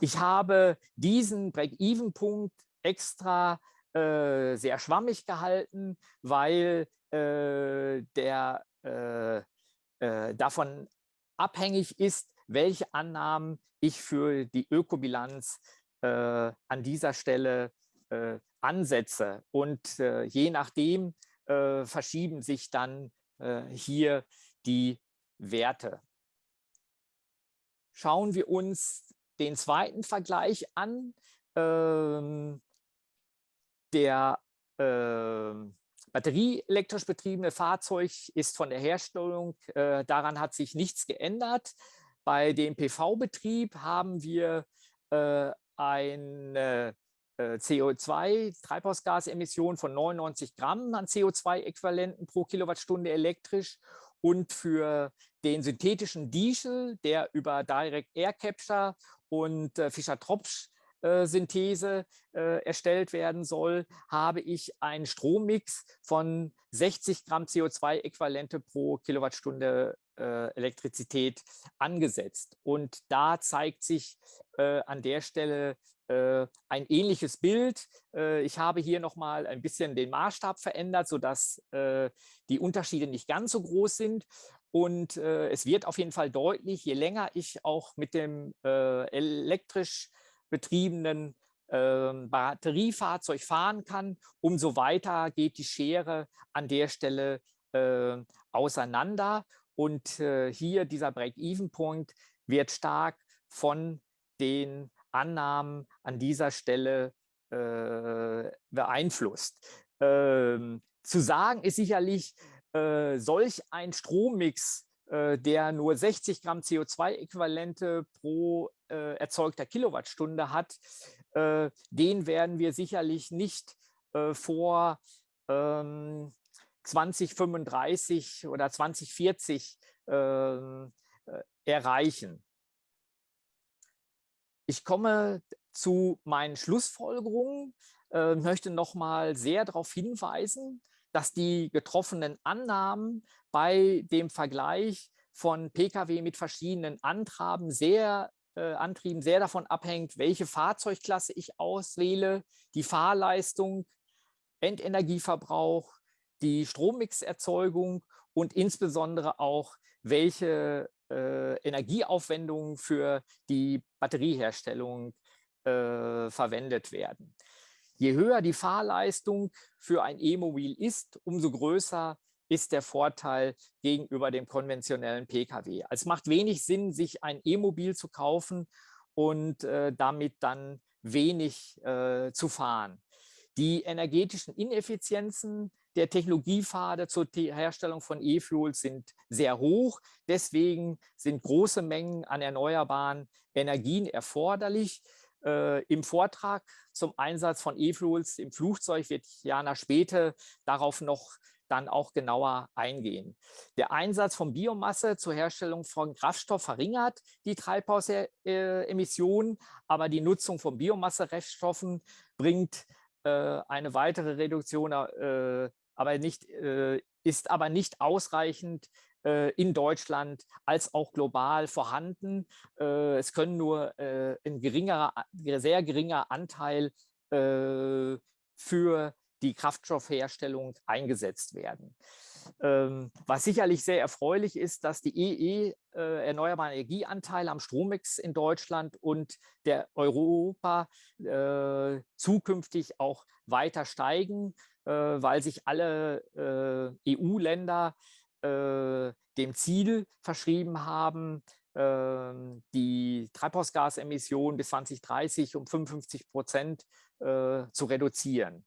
Ich habe diesen Break-Even-Punkt extra äh, sehr schwammig gehalten, weil äh, der äh, äh, davon abhängig ist, welche Annahmen ich für die Ökobilanz äh, an dieser Stelle ansetze. Und je nachdem verschieben sich dann hier die Werte. Schauen wir uns den zweiten Vergleich an. Ähm, der äh, batterieelektrisch betriebene Fahrzeug ist von der Herstellung, äh, daran hat sich nichts geändert. Bei dem PV-Betrieb haben wir äh, eine äh, CO2-Treibhausgasemission von 99 Gramm an CO2-Äquivalenten pro Kilowattstunde elektrisch und für den synthetischen Diesel, der über Direct Air Capture und äh, Fischer-Tropsch äh, Synthese äh, erstellt werden soll, habe ich einen Strommix von 60 Gramm CO2-Äquivalente pro Kilowattstunde äh, Elektrizität angesetzt. Und da zeigt sich äh, an der Stelle äh, ein ähnliches Bild. Äh, ich habe hier nochmal ein bisschen den Maßstab verändert, sodass die Unterschiede nicht ganz so groß sind. Und es wird auf jeden Fall deutlich, je länger ich auch mit dem elektrisch betriebenen äh, Batteriefahrzeug fahren kann, umso weiter geht die Schere an der Stelle äh, auseinander. Und äh, hier dieser Break-Even-Punkt wird stark von den Annahmen an dieser Stelle äh, beeinflusst. Ähm, zu sagen ist sicherlich, äh, solch ein Strommix äh, der nur 60 Gramm CO2-Äquivalente pro äh, erzeugter Kilowattstunde hat, äh, den werden wir sicherlich nicht äh, vor ähm, 2035 oder 2040 ähm, äh, erreichen. Ich komme zu meinen Schlussfolgerungen, äh, möchte noch mal sehr darauf hinweisen, dass die getroffenen Annahmen bei dem Vergleich von Pkw mit verschiedenen Antrieben sehr, äh, Antrieben sehr davon abhängt, welche Fahrzeugklasse ich auswähle, die Fahrleistung, Endenergieverbrauch, die Strommixerzeugung und insbesondere auch, welche äh, Energieaufwendungen für die Batterieherstellung äh, verwendet werden. Je höher die Fahrleistung für ein E-Mobil ist, umso größer ist der Vorteil gegenüber dem konventionellen Pkw. Es macht wenig Sinn, sich ein E-Mobil zu kaufen und äh, damit dann wenig äh, zu fahren. Die energetischen Ineffizienzen der Technologiepfade zur Herstellung von E-Fuels sind sehr hoch. Deswegen sind große Mengen an erneuerbaren Energien erforderlich. Äh, Im Vortrag zum Einsatz von E-Fuels im Flugzeug wird Jana später darauf noch dann auch genauer eingehen. Der Einsatz von Biomasse zur Herstellung von Kraftstoff verringert die Treibhausemissionen, aber die Nutzung von Biomassereststoffen bringt äh, eine weitere Reduktion, äh, aber nicht, äh, ist aber nicht ausreichend äh, in Deutschland als auch global vorhanden. Äh, es können nur äh, ein geringerer, sehr geringer Anteil für die Kraftstoffherstellung eingesetzt werden. Ähm, was sicherlich sehr erfreulich ist, dass die EE, äh, erneuerbare Energieanteile am Strommix in Deutschland und der Europa äh, zukünftig auch weiter steigen, äh, weil sich alle äh, EU-Länder äh, dem Ziel verschrieben haben, ähm, die Treibhausgasemissionen bis 2030 um 55 Prozent äh, zu reduzieren.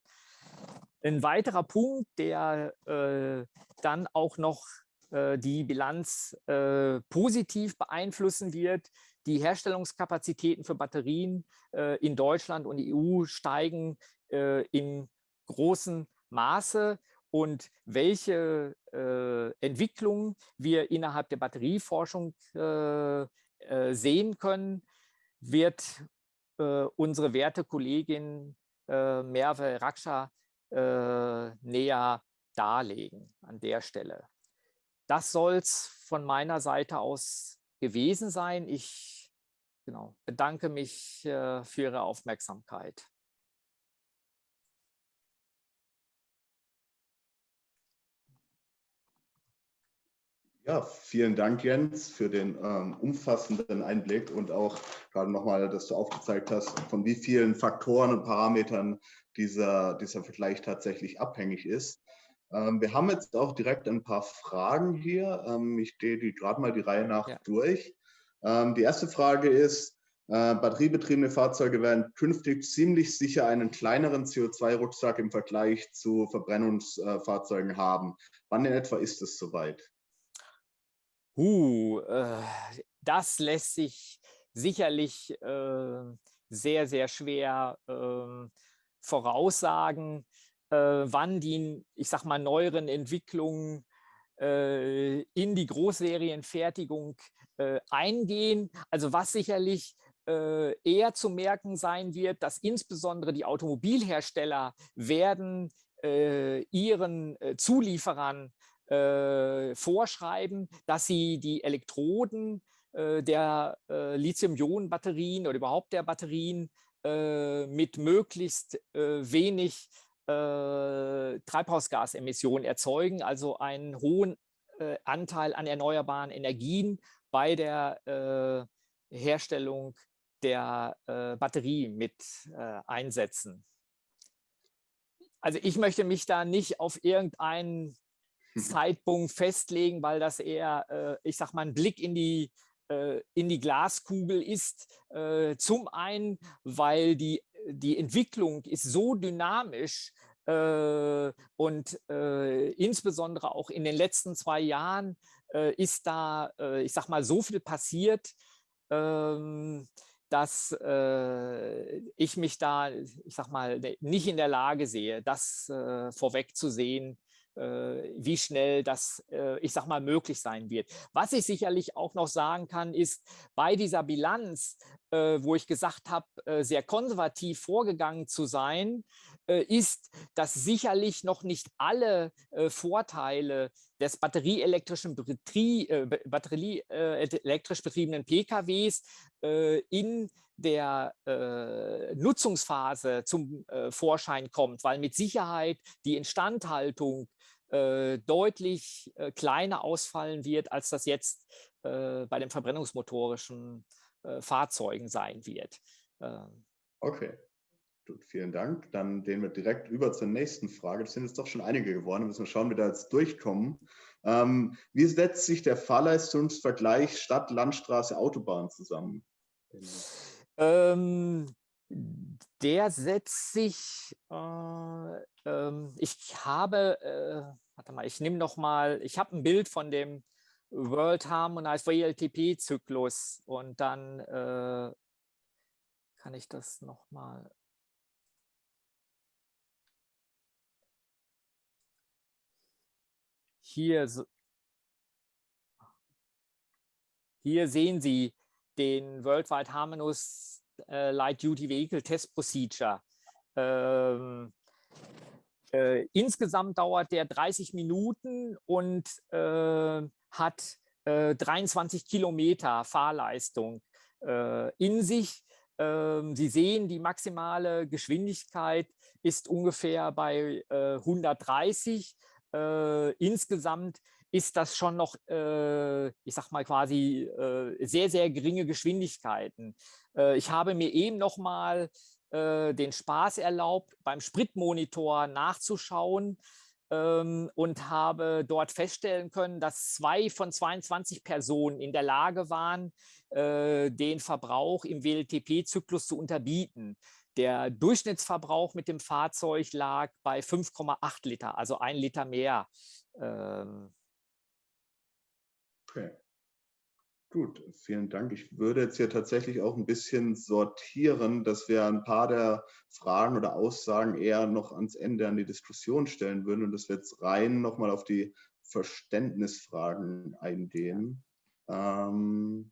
Ein weiterer Punkt, der äh, dann auch noch äh, die Bilanz äh, positiv beeinflussen wird, die Herstellungskapazitäten für Batterien äh, in Deutschland und EU steigen äh, in großem Maße und welche äh, Entwicklungen wir innerhalb der Batterieforschung sehen können, wird unsere werte Kollegin Merve Raksha äh, näher darlegen an der Stelle. Das soll es von meiner Seite aus gewesen sein. Ich genau, bedanke mich äh, für Ihre Aufmerksamkeit. Ja, vielen Dank, Jens, für den ähm, umfassenden Einblick und auch gerade nochmal, dass du aufgezeigt hast, von wie vielen Faktoren und Parametern dieser, dieser Vergleich tatsächlich abhängig ist. Ähm, wir haben jetzt auch direkt ein paar Fragen hier. Ähm, ich gehe die gerade mal die Reihe nach ja. durch. Ähm, die erste Frage ist, äh, batteriebetriebene Fahrzeuge werden künftig ziemlich sicher einen kleineren CO2-Rucksack im Vergleich zu Verbrennungsfahrzeugen haben. Wann in etwa ist es soweit? Uh, äh, das lässt sich sicherlich äh, sehr, sehr schwer äh, voraussagen, wann die, ich sag mal, neueren Entwicklungen äh, in die Großserienfertigung äh, eingehen. Also was sicherlich eher zu merken sein wird, dass insbesondere die Automobilhersteller werden ihren äh, vorschreiben, dass sie die Elektroden der Lithium-Ionen-Batterien oder überhaupt der Batterien äh, mit möglichst äh, wenig äh, Treibhausgasemissionen erzeugen, also einen hohen Anteil an erneuerbaren Energien bei der Herstellung der Batterie mit einsetzen. Also ich möchte mich da nicht auf irgendeinen Zeitpunkt festlegen, weil das eher, ich sag mal, ein Blick in die äh, in die Glaskugel ist. Äh, zum einen, weil die, die Entwicklung ist so dynamisch äh, und insbesondere auch in den letzten zwei Jahren ist da, ich sag mal, so viel passiert, ähm, dass äh, ich mich da, ich sag mal, nicht in der Lage sehe, das äh, vorwegzusehen, äh, wie schnell das, äh, ich sag mal, möglich sein wird. Was ich sicherlich auch noch sagen kann, ist, bei dieser Bilanz, äh, wo ich gesagt habe, sehr konservativ vorgegangen zu sein, ist, dass sicherlich noch nicht alle Vorteile des batterieelektrischen Betrieb, batterieelektrisch betriebenen PKWs in der äh, Nutzungsphase zum äh, Vorschein kommt, weil mit Sicherheit die Instandhaltung äh, deutlich äh, kleiner ausfallen wird, als das jetzt äh, bei den verbrennungsmotorischen äh, Fahrzeugen sein wird. Ähm, Okay, Gut, vielen Dank. Dann gehen wir direkt über zur nächsten Frage. Das sind jetzt doch schon einige geworden. Da müssen wir schauen, wie wir da jetzt durchkommen. Ähm, wie setzt sich der Fahrleistungsvergleich Stadt, Landstraße, Autobahn zusammen? Ähm, der setzt sich, äh, äh, ich habe, äh, warte mal, ich nehme noch mal, ich habe ein Bild von dem World Harmonized WLTP-Zyklus und dann äh, kann ich das noch mal hier, hier sehen Sie den Worldwide Harmonious äh, Light Duty Vehicle Test Procedure. Ähm, äh, insgesamt dauert der 30 Minuten und äh, hat 23 äh, Kilometer Fahrleistung äh, in sich. Ähm, Sie sehen, die maximale Geschwindigkeit ist ungefähr bei 130 äh, insgesamt ist das schon noch, äh, ich sag mal quasi, äh, sehr, sehr geringe Geschwindigkeiten. Äh, ich habe mir eben noch mal äh, den Spaß erlaubt, beim Spritmonitor nachzuschauen ähm, und habe dort feststellen können, dass zwei von 22 Personen in der Lage waren, äh, den Verbrauch im WLTP-Zyklus zu unterbieten. Der Durchschnittsverbrauch mit dem Fahrzeug lag bei 5,8 Liter, also ein Liter mehr. Ähm. Okay. Gut, vielen Dank. Ich würde jetzt hier tatsächlich auch ein bisschen sortieren, dass wir ein paar der Fragen oder Aussagen eher noch ans Ende an die Diskussion stellen würden und dass wir jetzt rein nochmal auf die Verständnisfragen eingehen. Ähm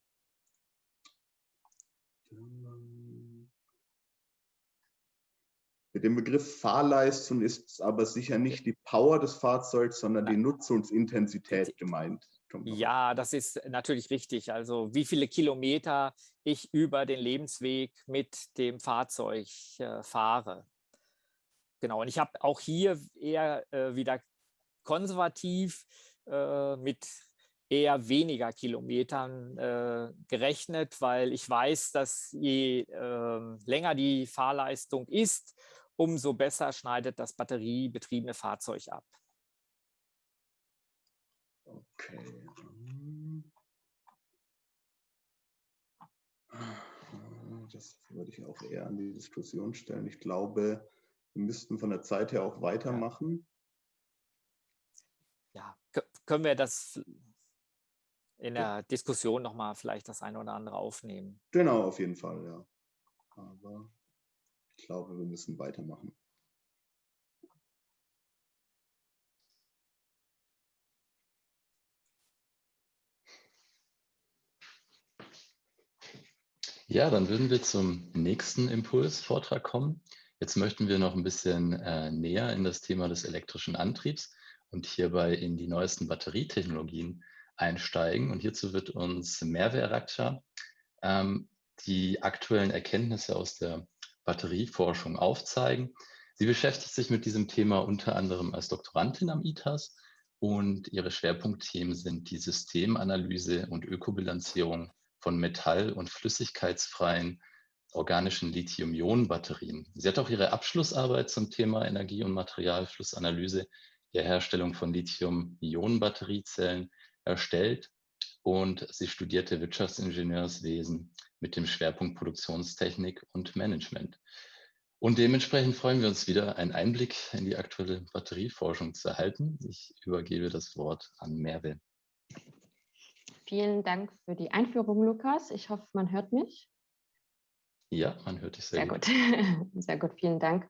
mit dem Begriff Fahrleistung ist aber sicher nicht die Power des Fahrzeugs, sondern die Nutzungsintensität gemeint. Ja, das ist natürlich richtig. Also wie viele Kilometer ich über den Lebensweg mit dem Fahrzeug äh, fahre. Genau, und ich habe auch hier eher äh, wieder konservativ äh, mit eher weniger Kilometern äh, gerechnet, weil ich weiß, dass je ähm, länger die Fahrleistung ist, umso besser schneidet das batteriebetriebene Fahrzeug ab. Okay. Das würde ich auch eher an die Diskussion stellen. Ich glaube, wir müssten von der Zeit her auch weitermachen. Ja, können wir das in der Diskussion nochmal vielleicht das eine oder andere aufnehmen? Genau, auf jeden Fall, ja. Aber ich glaube, wir müssen weitermachen. Ja, dann würden wir zum nächsten Impulsvortrag kommen. Jetzt möchten wir noch ein bisschen äh, näher in das Thema des elektrischen Antriebs und hierbei in die neuesten Batterietechnologien einsteigen. Und hierzu wird uns Merve Raksha ähm, die aktuellen Erkenntnisse aus der Batterieforschung aufzeigen. Sie beschäftigt sich mit diesem Thema unter anderem als Doktorandin am ITAS und ihre Schwerpunktthemen sind die Systemanalyse und Ökobilanzierung von metall- und flüssigkeitsfreien organischen Lithium-Ionen-Batterien. Sie hat auch ihre Abschlussarbeit zum Thema Energie- und Materialflussanalyse der Herstellung von Lithium-Ionen-Batteriezellen erstellt und sie studierte Wirtschaftsingenieurswesen mit dem Schwerpunkt Produktionstechnik und Management. Und dementsprechend freuen wir uns wieder, einen Einblick in die aktuelle Batterieforschung zu erhalten. Ich übergebe das Wort an Merve. Vielen Dank für die Einführung, Lukas. Ich hoffe, man hört mich. Ja, man hört dich sehr, sehr gut. gut. <laughs> Sehr gut, vielen Dank.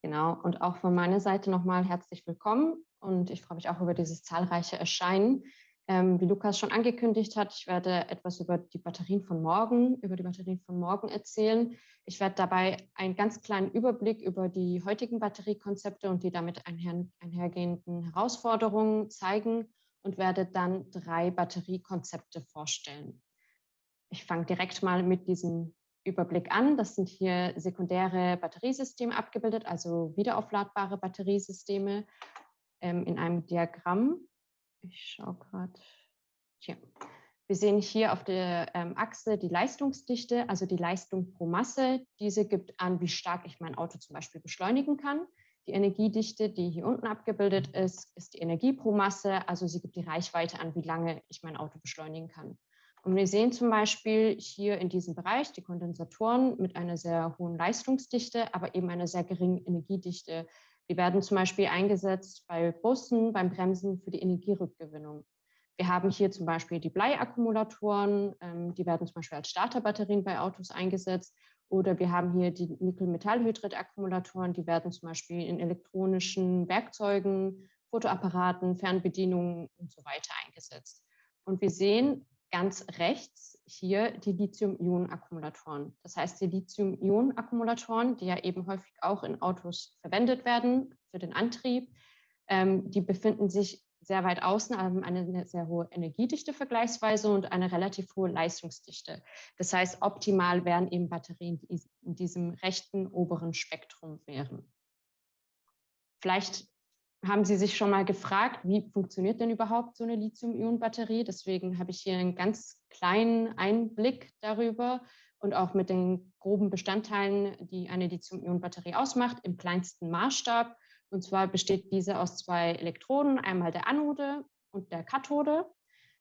Genau, und auch von meiner Seite nochmal herzlich willkommen. Und ich freue mich auch über dieses zahlreiche Erscheinen. Ähm, wie Lukas schon angekündigt hat, ich werde etwas über die Batterien von morgen, über die Batterien von morgen erzählen. Ich werde dabei einen ganz kleinen Überblick über die heutigen Batteriekonzepte und die damit einher, einhergehenden Herausforderungen zeigen und werde dann drei Batteriekonzepte vorstellen. Ich fange direkt mal mit diesem Überblick an. Das sind hier sekundäre Batteriesysteme abgebildet, also wiederaufladbare Batteriesysteme ähm, in einem Diagramm. Ich schaue gerade hier. Wir sehen hier auf der ähm, Achse die Leistungsdichte, also die Leistung pro Masse. Diese gibt an, wie stark ich mein Auto zum Beispiel beschleunigen kann. Die Energiedichte, die hier unten abgebildet ist, ist die Energie pro Masse, also sie gibt die Reichweite an, wie lange ich mein Auto beschleunigen kann. Und wir sehen zum Beispiel hier in diesem Bereich die Kondensatoren mit einer sehr hohen Leistungsdichte, aber eben einer sehr geringen Energiedichte. Die werden zum Beispiel eingesetzt bei Bussen, beim Bremsen für die Energierückgewinnung. Wir haben hier zum Beispiel die Bleiakkumulatoren, ähm, die werden zum Beispiel als Starterbatterien bei Autos eingesetzt. Oder wir haben hier die Nickel-Metallhydrid-Akkumulatoren, die werden zum Beispiel in elektronischen Werkzeugen, Fotoapparaten, Fernbedienungen und so weiter eingesetzt. Und wir sehen ganz rechts hier die Lithium-Ionen-Akkumulatoren. Das heißt, die Lithium-Ionen-Akkumulatoren, die ja eben häufig auch in Autos verwendet werden für den Antrieb, ähm, die befinden sich sehr weit außen, haben eine sehr hohe Energiedichte vergleichsweise und eine relativ hohe Leistungsdichte. Das heißt, optimal wären eben Batterien, die in diesem rechten oberen Spektrum wären. Vielleicht haben Sie sich schon mal gefragt, wie funktioniert denn überhaupt so eine Lithium-Ionen-Batterie? Deswegen habe ich hier einen ganz kleinen Einblick darüber und auch mit den groben Bestandteilen, die eine Lithium-Ionen-Batterie ausmacht, im kleinsten Maßstab. Und zwar besteht diese aus zwei Elektroden, einmal der Anode und der Kathode.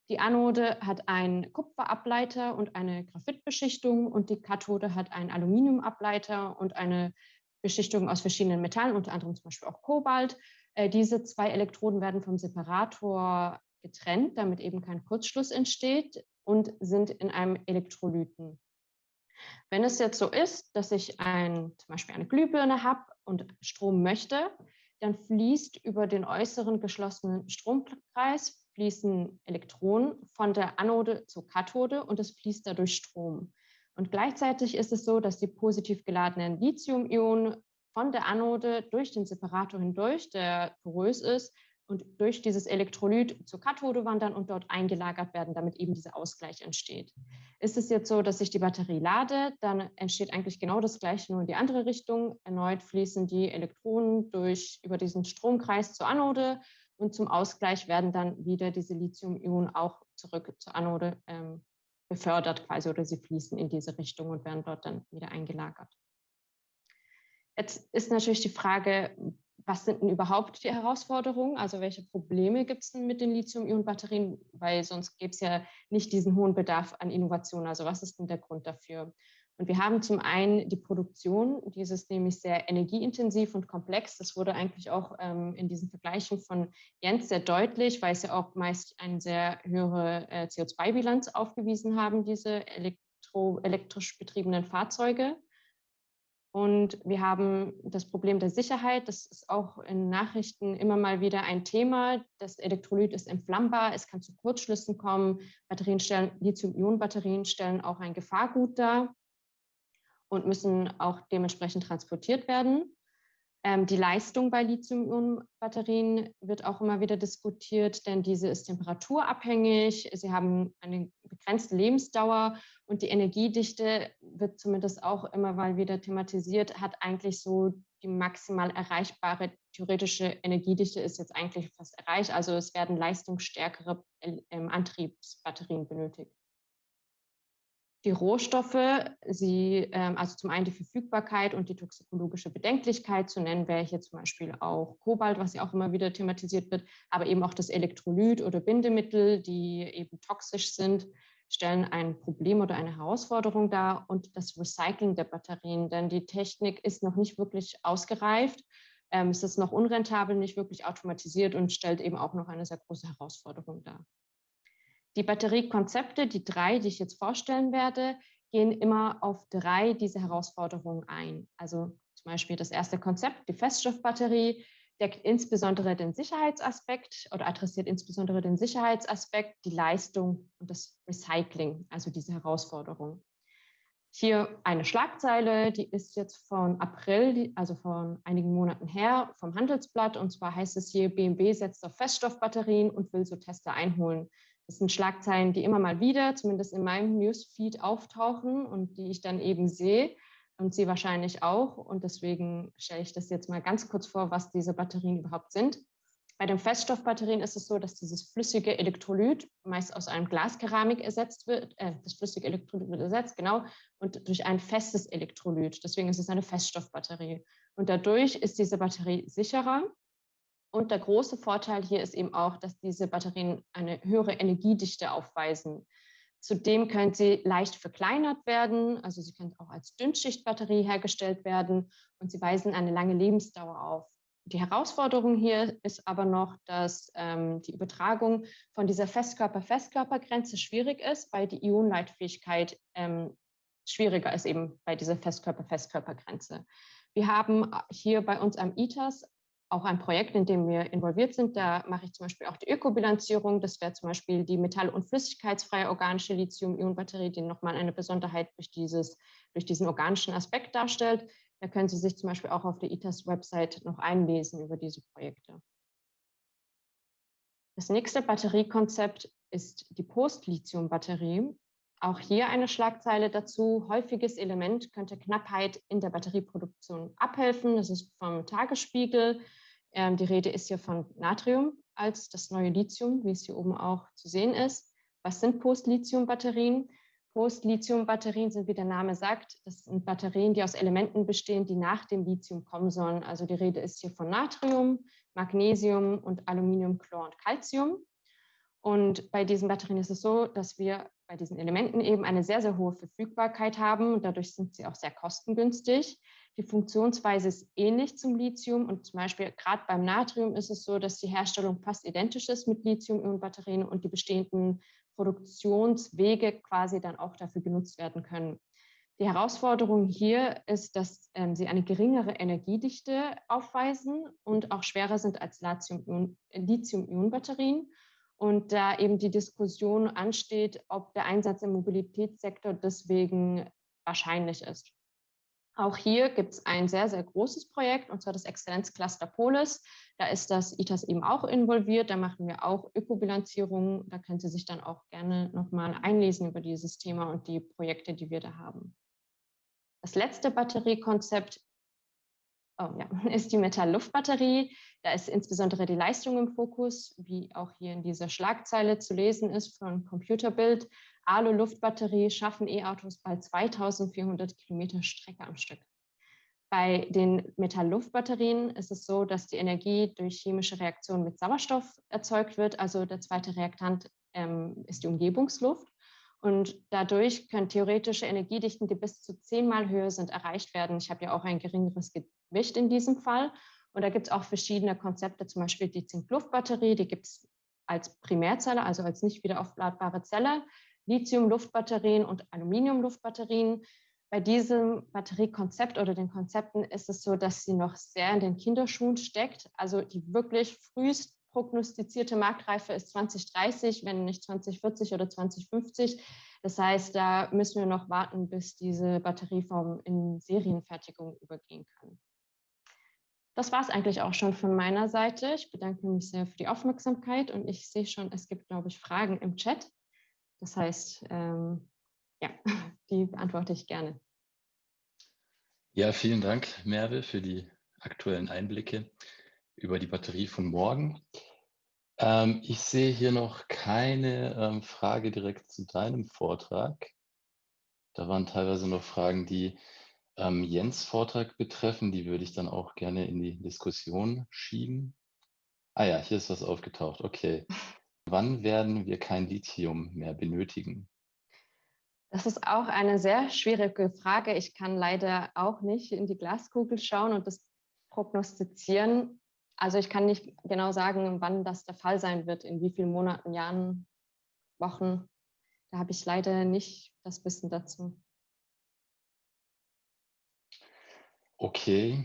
Die Anode hat einen Kupferableiter und eine Graphitbeschichtung und die Kathode hat einen Aluminiumableiter und eine Beschichtung aus verschiedenen Metallen, unter anderem zum Beispiel auch Kobalt. Äh, diese zwei Elektroden werden vom Separator getrennt, damit eben kein Kurzschluss entsteht und sind in einem Elektrolyten. Wenn es jetzt so ist, dass ich ein, zum Beispiel eine Glühbirne habe und Strom möchte, dann fließt über den äußeren geschlossenen Stromkreis fließen Elektronen von der Anode zur Kathode und es fließt dadurch Strom. Und gleichzeitig ist es so, dass die positiv geladenen Lithium-Ionen von der Anode durch den Separator hindurch, der porös ist, und durch dieses Elektrolyt zur Kathode wandern und dort eingelagert werden, damit eben dieser Ausgleich entsteht. Ist es jetzt so, dass ich die Batterie lade, dann entsteht eigentlich genau das Gleiche, nur in die andere Richtung. Erneut fließen die Elektronen durch, über diesen Stromkreis zur Anode und zum Ausgleich werden dann wieder diese Lithium-Ionen auch zurück zur Anode ähm, befördert quasi oder sie fließen in diese Richtung und werden dort dann wieder eingelagert. Jetzt ist natürlich die Frage, was sind denn überhaupt die Herausforderungen? Also welche Probleme gibt es denn mit den Lithium-Ionen-Batterien? Weil sonst gäbe es ja nicht diesen hohen Bedarf an Innovation. Also was ist denn der Grund dafür? Und wir haben zum einen die Produktion, dieses nämlich sehr energieintensiv und komplex. Das wurde eigentlich auch ähm, in diesen Vergleichen von Jens sehr deutlich, weil es ja auch meist eine sehr höhere äh, CO2-Bilanz aufgewiesen haben, diese elektro elektrisch betriebenen Fahrzeuge. Und wir haben das Problem der Sicherheit. Das ist auch in Nachrichten immer mal wieder ein Thema. Das Elektrolyt ist entflammbar, es kann zu Kurzschlüssen kommen. Batterien stellen, Lithium-Ionen-Batterien stellen auch ein Gefahrgut dar und müssen auch dementsprechend transportiert werden. Ähm, die Leistung bei Lithium-Ionen-Batterien wird auch immer wieder diskutiert, denn diese ist temperaturabhängig. Sie haben eine begrenzte Lebensdauer und die Energiedichte wird zumindest auch immer mal wieder thematisiert, hat eigentlich so die maximal erreichbare theoretische Energiedichte ist jetzt eigentlich fast erreicht. Also es werden leistungsstärkere ähm, Antriebsbatterien benötigt die Rohstoffe, sie, ähm, also zum einen die Verfügbarkeit und die toxikologische Bedenklichkeit, zu nennen wäre hier zum Beispiel auch Kobalt, was ja auch immer wieder thematisiert wird, aber eben auch das Elektrolyt oder Bindemittel, die eben toxisch sind, stellen ein Problem oder eine Herausforderung dar und das Recycling der Batterien, denn die Technik ist noch nicht wirklich ausgereift. Ähm, es ist noch unrentabel, nicht wirklich automatisiert und stellt eben auch noch eine sehr große Herausforderung dar. Die Batteriekonzepte, die drei, die ich jetzt vorstellen werde, gehen immer auf drei dieser Herausforderungen ein. Also zum Beispiel das erste Konzept, die Feststoffbatterie, deckt insbesondere den Sicherheitsaspekt oder adressiert insbesondere den Sicherheitsaspekt, die Leistung und das Recycling, also diese Herausforderung. Hier eine Schlagzeile, die ist jetzt von April, also von einigen Monaten her, vom Handelsblatt. Und zwar heißt es hier, BMW setzt auf Feststoffbatterien und will so Tester einholen. Das sind Schlagzeilen, die immer mal wieder, zumindest in meinem Newsfeed, auftauchen und die ich dann eben sehe und Sie wahrscheinlich auch. Und deswegen stelle ich das jetzt mal ganz kurz vor, was diese Batterien überhaupt sind. Bei den Feststoffbatterien ist es so, dass dieses flüssige Elektrolyt meist aus einem Glaskeramik ersetzt wird, äh, das flüssige Elektrolyt wird ersetzt, genau, und durch ein festes Elektrolyt. Deswegen ist es eine Feststoffbatterie. Und dadurch ist diese Batterie sicherer. Und der große Vorteil hier ist eben auch, dass diese Batterien eine höhere Energiedichte aufweisen. Zudem können sie leicht verkleinert werden, also sie können auch als Dünnschichtbatterie hergestellt werden und sie weisen eine lange Lebensdauer auf. Die Herausforderung hier ist aber noch, dass ähm, die Übertragung von dieser Festkörper-Festkörpergrenze schwierig ist, weil die Ionenleitfähigkeit ähm, schwieriger ist eben bei dieser Festkörper-Festkörpergrenze. Wir haben hier bei uns am ITAS auch ein Projekt, in dem wir involviert sind. Da mache ich zum Beispiel auch die Ökobilanzierung. Das wäre zum Beispiel die metall- und flüssigkeitsfreie organische Lithium-Ionen-Batterie, die nochmal eine Besonderheit durch, dieses, durch diesen organischen Aspekt darstellt. Da können Sie sich zum Beispiel auch auf der ITAS-Website noch einlesen über diese Projekte. Das nächste Batteriekonzept ist die Post-Lithium-Batterie. Auch hier eine Schlagzeile dazu. Häufiges Element könnte Knappheit in der Batterieproduktion abhelfen. Das ist vom Tagesspiegel. Ähm, die Rede ist hier von Natrium als das neue Lithium, wie es hier oben auch zu sehen ist. Was sind Post-Lithium-Batterien? Post-Lithium-Batterien sind, wie der Name sagt, das sind Batterien, die aus Elementen bestehen, die nach dem Lithium kommen sollen. Also die Rede ist hier von Natrium, Magnesium und Aluminium, Chlor und Calcium. Und bei diesen Batterien ist es so, dass wir bei diesen Elementen eben eine sehr, sehr hohe Verfügbarkeit haben und dadurch sind sie auch sehr kostengünstig. Die Funktionsweise ist ähnlich zum Lithium und zum Beispiel gerade beim Natrium ist es so, dass die Herstellung fast identisch ist mit Lithium-Ionen-Batterien und die bestehenden Produktionswege quasi dann auch dafür genutzt werden können. Die Herausforderung hier ist, dass ähm, sie eine geringere Energiedichte aufweisen und auch schwerer sind als Lithium-Ionen-Batterien. Und da eben die Diskussion ansteht, ob der Einsatz im Mobilitätssektor deswegen wahrscheinlich ist. Auch hier gibt es ein sehr, sehr großes Projekt, und zwar das Exzellenzcluster Polis. Da ist das ITAS eben auch involviert. Da machen wir auch Ökobilanzierung. Da können Sie sich dann auch gerne nochmal einlesen über dieses Thema und die Projekte, die wir da haben. Das letzte Batteriekonzept oh ja, <laughs> ist die Metall-Luft-Batterie. Da ist insbesondere die Leistung im Fokus, wie auch hier in dieser Schlagzeile zu lesen ist von Computerbild. Alu-Luftbatterie schaffen E-Autos bald 2400 Kilometer Strecke am Stück. Bei den Metall-Luft-Batterien ist es so, dass die Energie durch chemische Reaktionen mit Sauerstoff erzeugt wird. Also der zweite Reaktant ähm, ist die Umgebungsluft. Und dadurch können theoretische Energiedichten, die bis zu zehnmal höher sind, erreicht werden. Ich habe ja auch ein geringeres Gewicht in diesem Fall. Und da gibt es auch verschiedene Konzepte, zum Beispiel die Zink-Luft-Batterie, die gibt es als Primärzelle, also als nicht wieder aufladbare Zelle. Lithium-Luftbatterien und Aluminium-Luftbatterien. Bei diesem Batteriekonzept oder den Konzepten ist es so, dass sie noch sehr in den Kinderschuhen steckt. Also die wirklich frühest prognostizierte Marktreife ist 2030, wenn nicht 2040 oder 2050. Das heißt, da müssen wir noch warten, bis diese Batterieform in Serienfertigung übergehen kann. Das war es eigentlich auch schon von meiner Seite. Ich bedanke mich sehr für die Aufmerksamkeit und ich sehe schon, es gibt, glaube ich, Fragen im Chat. Das heißt, ähm, ja, <laughs> die beantworte ich gerne. Ja, vielen Dank, Merve, für die aktuellen Einblicke über die Batterie von morgen. Ähm, ich sehe hier noch keine ähm, Frage direkt zu deinem Vortrag. Da waren teilweise noch Fragen, die ähm, Jens Vortrag betreffen. Die würde ich dann auch gerne in die Diskussion schieben. Ah ja, hier ist was aufgetaucht. Okay. Wann werden wir kein Lithium mehr benötigen? Das ist auch eine sehr schwierige Frage. Ich kann leider auch nicht in die Glaskugel schauen und das prognostizieren. Also ich kann nicht genau sagen, wann das der Fall sein wird, in wie vielen Monaten, Jahren, Wochen. Da habe ich leider nicht das Wissen dazu. Okay,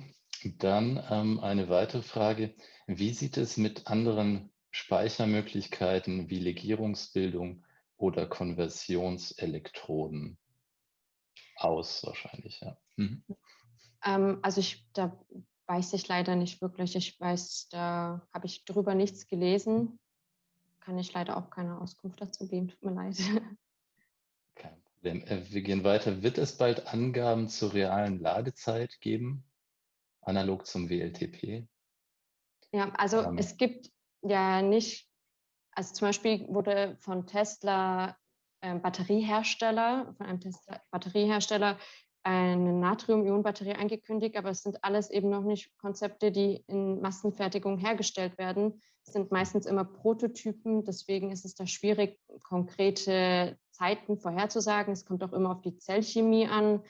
dann ähm, eine weitere Frage. Wie sieht es mit anderen Speichermöglichkeiten wie Legierungsbildung oder Konversionselektroden aus wahrscheinlich, ja. Mhm. Ähm, also ich, da weiß ich leider nicht wirklich. Ich weiß, da habe ich drüber nichts gelesen. Kann ich leider auch keine Auskunft dazu geben. Tut mir leid. <laughs> Äh, wir gehen weiter. Wird es bald Angaben zur realen Ladezeit geben? Analog zum WLTP? Ja, also ähm, es gibt ja nicht, also zum Beispiel wurde von Tesla äh, Batteriehersteller, von einem Tesla Batteriehersteller eine Natrium-Ionen-Batterie angekündigt, aber es sind alles eben noch nicht Konzepte, die in Massenfertigung hergestellt werden. Es sind meistens immer Prototypen, deswegen ist es da schwierig, konkrete Zeiten vorherzusagen. Es kommt auch immer auf die Zellchemie an,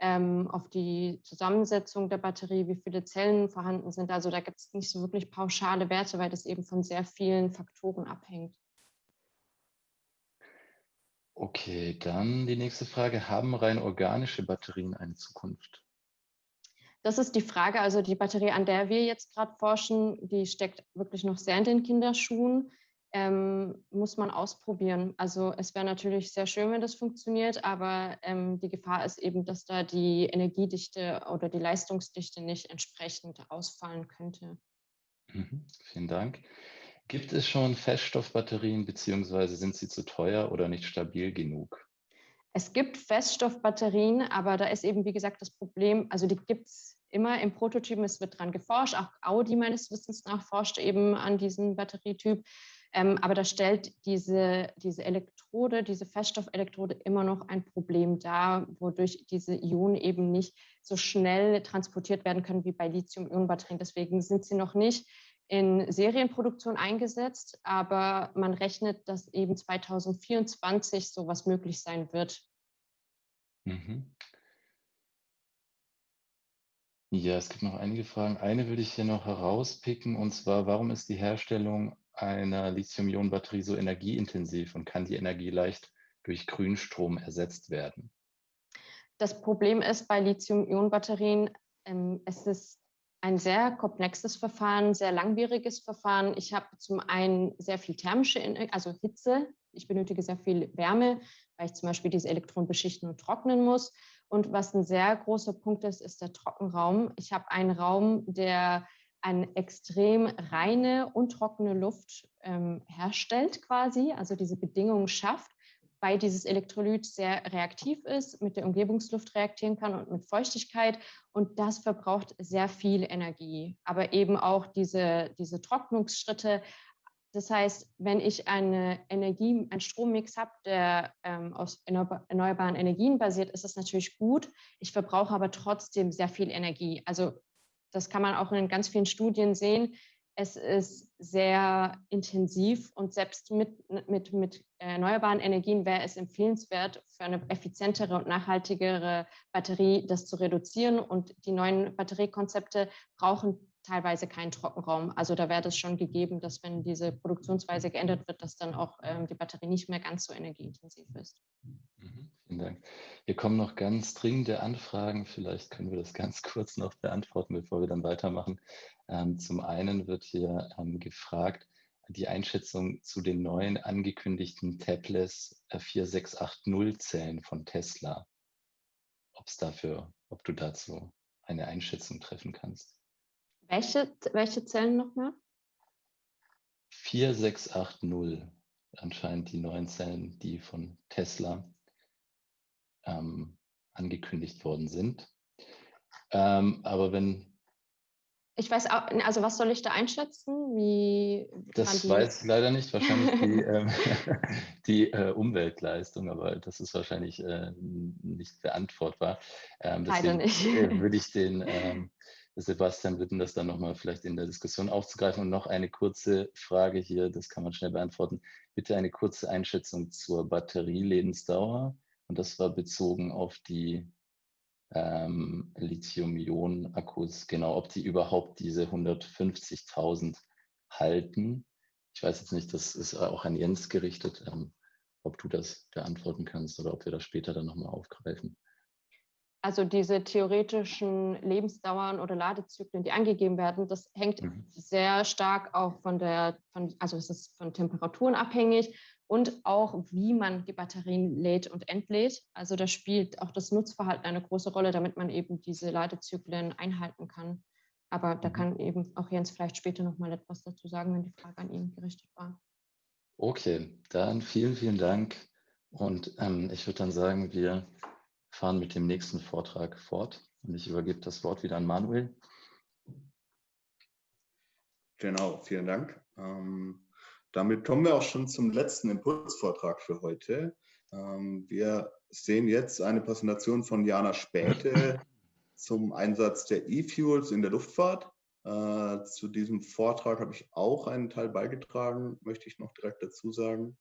ähm, auf die Zusammensetzung der Batterie, wie viele Zellen vorhanden sind. Also da gibt es nicht so wirklich pauschale Werte, weil das eben von sehr vielen Faktoren abhängt. Okay, dann die nächste Frage. Haben rein organische Batterien eine Zukunft? Das ist die Frage. Also die Batterie, an der wir jetzt gerade forschen, die steckt wirklich noch sehr in den Kinderschuhen. Ähm, muss man ausprobieren. Also es wäre natürlich sehr schön, wenn das funktioniert, aber ähm, die Gefahr ist eben, dass da die Energiedichte oder die Leistungsdichte nicht entsprechend ausfallen könnte. Mhm, vielen Dank. Gibt es schon Feststoffbatterien beziehungsweise sind sie zu teuer oder nicht stabil genug? Es gibt Feststoffbatterien, aber da ist eben, wie gesagt, das Problem, also die gibt es immer im Prototypen, es wird dran geforscht, auch Audi meines Wissens nach forscht eben an diesem Batterietyp. Ähm, aber da stellt diese, diese Elektrode, diese Feststoffelektrode immer noch ein Problem dar, wodurch diese Ionen eben nicht so schnell transportiert werden können wie bei Lithium-Ionen-Batterien. Deswegen sind sie noch nicht in Serienproduktion eingesetzt, aber man rechnet, dass eben 2024 sowas möglich sein wird. Mhm. Ja, es gibt noch einige Fragen. Eine würde ich hier noch herauspicken, und zwar, warum ist die Herstellung einer Lithium-Ionen-Batterie so energieintensiv und kann die Energie leicht durch Grünstrom ersetzt werden? Das Problem ist bei Lithium-Ionen-Batterien, ähm, es ist ein sehr komplexes Verfahren, sehr langwieriges Verfahren. Ich habe zum einen sehr viel thermische, also Hitze. Ich benötige sehr viel Wärme, weil ich zum Beispiel diese Elektronen beschichten und trocknen muss. Und was ein sehr großer Punkt ist, ist der Trockenraum. Ich habe einen Raum, der eine extrem reine und trockene Luft ähm, herstellt quasi, also diese Bedingungen schafft weil dieses Elektrolyt sehr reaktiv ist, mit der Umgebungsluft reagieren kann und mit Feuchtigkeit. Und das verbraucht sehr viel Energie, aber eben auch diese, diese Trocknungsschritte. Das heißt, wenn ich eine Energie, einen Strommix habe, der ähm, aus erneuerbaren Energien basiert, ist das natürlich gut. Ich verbrauche aber trotzdem sehr viel Energie. Also das kann man auch in ganz vielen Studien sehen. Es ist sehr intensiv und selbst mit, mit, mit erneuerbaren Energien wäre es empfehlenswert, für eine effizientere und nachhaltigere Batterie das zu reduzieren. Und die neuen Batteriekonzepte brauchen teilweise keinen Trockenraum. Also da wäre das schon gegeben, dass wenn diese Produktionsweise geändert wird, dass dann auch ähm, die Batterie nicht mehr ganz so energieintensiv ist. Mhm, vielen Dank. Hier kommen noch ganz dringende Anfragen. Vielleicht können wir das <laughs> ganz kurz noch beantworten, bevor wir dann weitermachen. Ähm, zum einen wird hier ähm, gefragt, die Einschätzung zu den neuen angekündigten Tablets 4680-Zellen von Tesla. Ob es dafür, ob du dazu eine Einschätzung treffen kannst. Welche, welche Zellen nochmal? 4680, anscheinend die neuen Zellen, die von Tesla ähm, angekündigt worden sind. Ähm, aber wenn ich weiß auch, also was soll ich da einschätzen? Wie das weiß ich leider nicht. Wahrscheinlich die, <laughs> ähm, <laughs> die äh, Umweltleistung, aber das ist wahrscheinlich äh, nicht beantwortbar. Ähm, deswegen nicht. Äh, <laughs> würde ich den ähm, Sebastian bitten, das dann nochmal vielleicht in der Diskussion aufzugreifen. Und noch eine kurze Frage hier, das kann man schnell beantworten. Bitte eine kurze Einschätzung zur Batterielebensdauer. Und das war bezogen auf die ähm, Lithium-Ionen-Akkus, genau, ob die überhaupt diese 150.000 halten. Ich weiß jetzt nicht, das ist auch an Jens gerichtet, ähm, ob du das beantworten kannst oder ob wir das später dann nochmal aufgreifen. Also diese theoretischen Lebensdauern oder Ladezyklen, die angegeben werden, das hängt mhm. sehr stark auch von der, von, also es ist von Temperaturen abhängig und auch, wie man die Batterien lädt und entlädt. Also da spielt auch das Nutzverhalten eine große Rolle, damit man eben diese Ladezyklen einhalten kann. Aber da mhm. kann eben auch Jens vielleicht später noch mal etwas dazu sagen, wenn die Frage an ihn gerichtet war. Okay, dann vielen, vielen Dank. Und ähm, ich würde dann sagen, wir fahren mit dem nächsten Vortrag fort. Und ich übergebe das Wort wieder an Manuel. Genau, vielen Dank. Ähm, damit kommen wir auch schon zum letzten Impulsvortrag für heute. Ähm, wir sehen jetzt eine Präsentation von Jana Späte <laughs> zum Einsatz der E-Fuels in der Luftfahrt. Äh, zu diesem Vortrag habe ich auch einen Teil beigetragen, möchte ich noch direkt dazu sagen.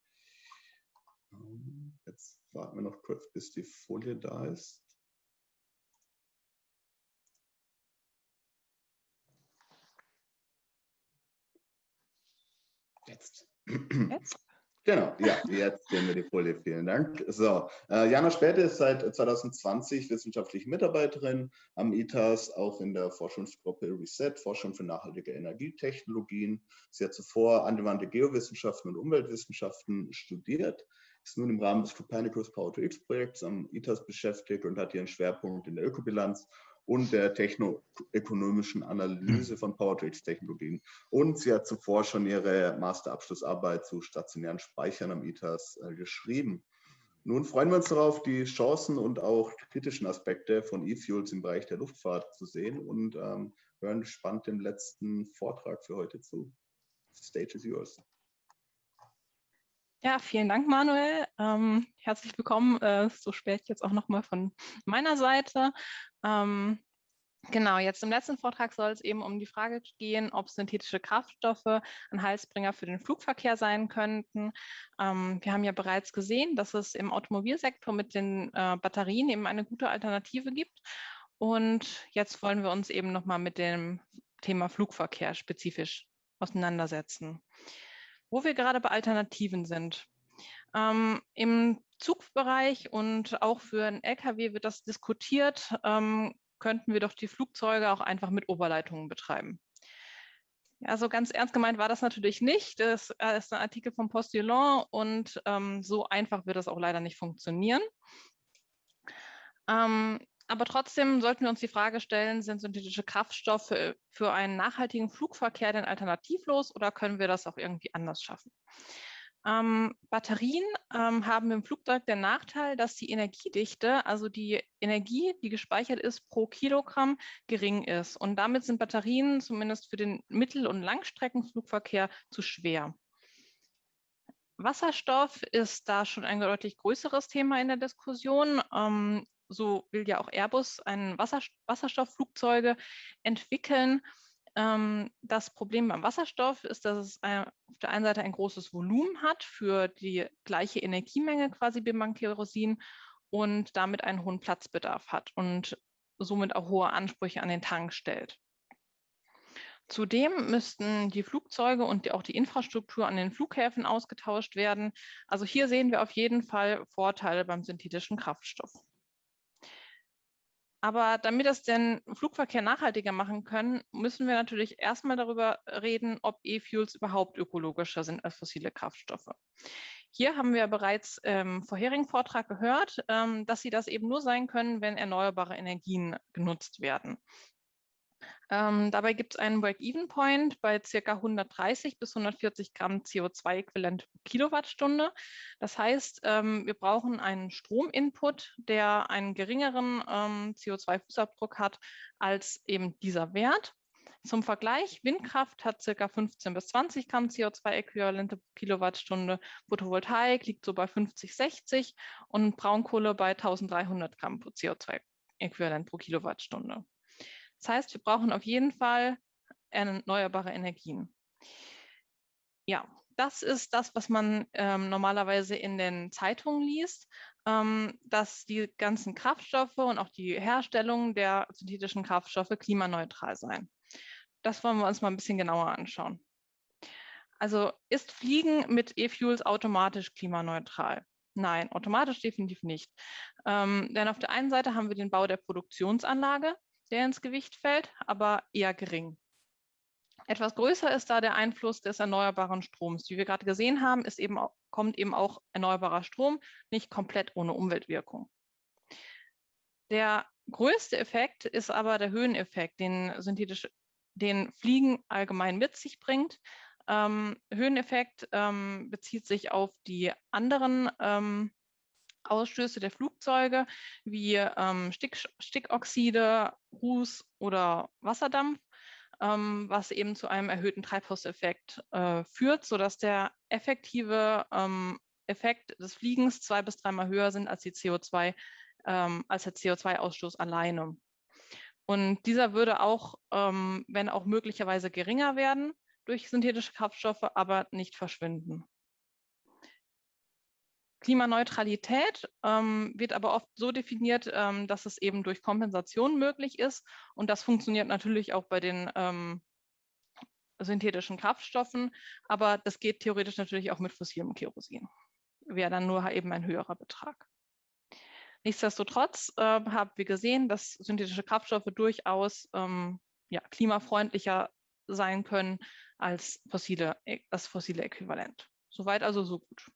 Ähm, jetzt warten wir noch kurz, bis die Folie da ist. Jetzt. Jetzt? Genau, ja, jetzt sehen wir die Folie. Vielen Dank. So, äh, Jana Späte ist seit 2020 wissenschaftliche Mitarbeiterin am ITAS, auch in der Forschungsgruppe Reset, Forschung für nachhaltige Energietechnologien. Sie hat zuvor angewandte Geowissenschaften und Umweltwissenschaften studiert, ist nun im Rahmen des Copernicus Power to X Projekts am ITAS beschäftigt und hat ihren Schwerpunkt in der Ökobilanz und der technoökonomischen Analyse von Power-to-X-Technologien. Und sie hat zuvor schon ihre Masterabschlussarbeit zu stationären Speichern am ITAS äh, geschrieben. Nun freuen wir uns darauf, die Chancen und auch kritischen Aspekte von E-Fuels im Bereich der Luftfahrt zu sehen und ähm, hören gespannt dem letzten Vortrag für heute zu. Stage is yours. Ja, vielen Dank, Manuel. Ähm, herzlich willkommen, äh, so spät jetzt auch nochmal von meiner Seite. Ähm, genau, jetzt im letzten Vortrag soll es eben um die Frage gehen, ob synthetische Kraftstoffe ein Heilsbringer für den Flugverkehr sein könnten. Ähm, wir haben ja bereits gesehen, dass es im Automobilsektor mit den äh, Batterien eben eine gute Alternative gibt. Und jetzt wollen wir uns eben nochmal mit dem Thema Flugverkehr spezifisch auseinandersetzen wo wir gerade bei Alternativen sind. Ähm, Im Zugbereich und auch für einen Lkw wird das diskutiert, ähm, könnten wir doch die Flugzeuge auch einfach mit Oberleitungen betreiben. Also ganz ernst gemeint war das natürlich nicht. Das äh, ist ein Artikel vom Postillon und ähm, so einfach wird das auch leider nicht funktionieren. Ähm, aber trotzdem sollten wir uns die Frage stellen, sind synthetische Kraftstoffe für einen nachhaltigen Flugverkehr denn alternativlos oder können wir das auch irgendwie anders schaffen? Ähm, Batterien ähm, haben im Flugzeug den Nachteil, dass die Energiedichte, also die Energie, die gespeichert ist pro Kilogramm, gering ist. Und damit sind Batterien zumindest für den Mittel- und Langstreckenflugverkehr zu schwer. Wasserstoff ist da schon ein deutlich größeres Thema in der Diskussion. Ähm, so will ja auch Airbus ein Wasser, Wasserstoffflugzeuge entwickeln. Ähm, das Problem beim Wasserstoff ist, dass es ein, auf der einen Seite ein großes Volumen hat für die gleiche Energiemenge quasi wie beim Kerosin und damit einen hohen Platzbedarf hat und somit auch hohe Ansprüche an den Tank stellt. Zudem müssten die Flugzeuge und auch die Infrastruktur an den Flughäfen ausgetauscht werden. Also hier sehen wir auf jeden Fall Vorteile beim synthetischen Kraftstoff. Aber damit das den Flugverkehr nachhaltiger machen können, müssen wir natürlich erstmal darüber reden, ob E-Fuels überhaupt ökologischer sind als fossile Kraftstoffe. Hier haben wir bereits im vorherigen Vortrag gehört, ähm, dass sie das eben nur sein können, wenn erneuerbare Energien genutzt werden. Ähm, dabei gibt es einen Break-Even-Point bei ca. 130 bis 140 Gramm CO2-Äquivalent pro Kilowattstunde. Das heißt, ähm, wir brauchen einen Strominput, der einen geringeren ähm, CO2-Fußabdruck hat als eben dieser Wert. Zum Vergleich, Windkraft hat ca. 15 bis 20 Gramm CO2-Äquivalente pro Kilowattstunde, Photovoltaik liegt so bei 50, 60 und Braunkohle bei 1300 Gramm CO2-Äquivalent pro Kilowattstunde. Das heißt, wir brauchen auf jeden Fall erneuerbare Energien. Ja, das ist das, was man ähm, normalerweise in den Zeitungen liest, ähm, dass die ganzen Kraftstoffe und auch die Herstellung der synthetischen Kraftstoffe klimaneutral seien. Das wollen wir uns mal ein bisschen genauer anschauen. Also ist Fliegen mit E-Fuels automatisch klimaneutral? Nein, automatisch definitiv nicht. Ähm, denn auf der einen Seite haben wir den Bau der Produktionsanlage, der ins Gewicht fällt, aber eher gering. Etwas größer ist da der Einfluss des erneuerbaren Stroms. Wie wir gerade gesehen haben, ist eben, kommt eben auch erneuerbarer Strom nicht komplett ohne Umweltwirkung. Der größte Effekt ist aber der Höheneffekt, den, synthetisch, den Fliegen allgemein mit sich bringt. Ähm, Höheneffekt ähm, bezieht sich auf die anderen ähm, Ausstöße der Flugzeuge wie ähm, Stick, Stickoxide, Ruß oder Wasserdampf. ähm, was eben zu einem erhöhten Treibhauseffekt äh, führt, sodass der effektive ähm, Effekt des Fliegens zwei bis dreimal höher sind als, die CO2, ähm, als der CO2-Ausstoß alleine. Und dieser würde auch, ähm, wenn auch möglicherweise geringer werden durch synthetische Kraftstoffe, aber nicht verschwinden. Klimaneutralität ähm, wird aber oft so definiert, ähm, dass es eben durch Kompensation möglich ist. Und das funktioniert natürlich auch bei den ähm, synthetischen Kraftstoffen, aber das geht theoretisch natürlich auch mit fossilem Kerosin. Wäre dann nur eben ein höherer Betrag. Nichtsdestotrotz äh, haben wir gesehen, dass synthetische Kraftstoffe durchaus ähm, ja, klimafreundlicher sein können als fossile, das fossile Äquivalent. Soweit also so gut.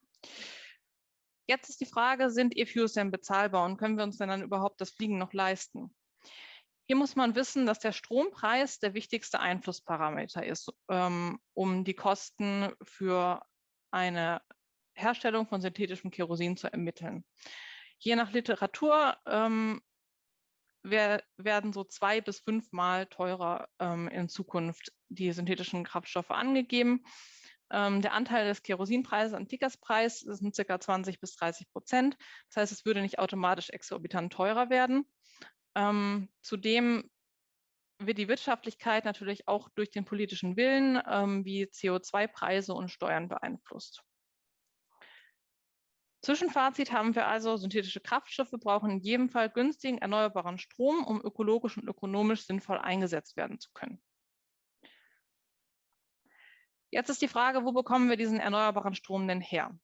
Jetzt ist die Frage, sind E-Fuels denn bezahlbar und können wir uns denn dann überhaupt das Fliegen noch leisten? Hier muss man wissen, dass der Strompreis der wichtigste Einflussparameter ist, ähm, um die Kosten für eine Herstellung von synthetischem Kerosin zu ermitteln. Je nach Literatur ähm, werden so zwei bis fünfmal teurer ähm, in Zukunft die synthetischen Kraftstoffe angegeben. Ähm, der Anteil des Kerosinpreises am Ticketspreis sind ca. 20 bis 30 Prozent. Das heißt, es würde nicht automatisch exorbitant teurer werden. Ähm, zudem wird die Wirtschaftlichkeit natürlich auch durch den politischen Willen ähm, wie CO2-Preise und Steuern beeinflusst. Zwischenfazit haben wir also, synthetische Kraftstoffe brauchen in jedem Fall günstigen erneuerbaren Strom, um ökologisch und ökonomisch sinnvoll eingesetzt werden zu können. Jetzt ist die Frage, wo bekommen wir diesen erneuerbaren Strom denn her?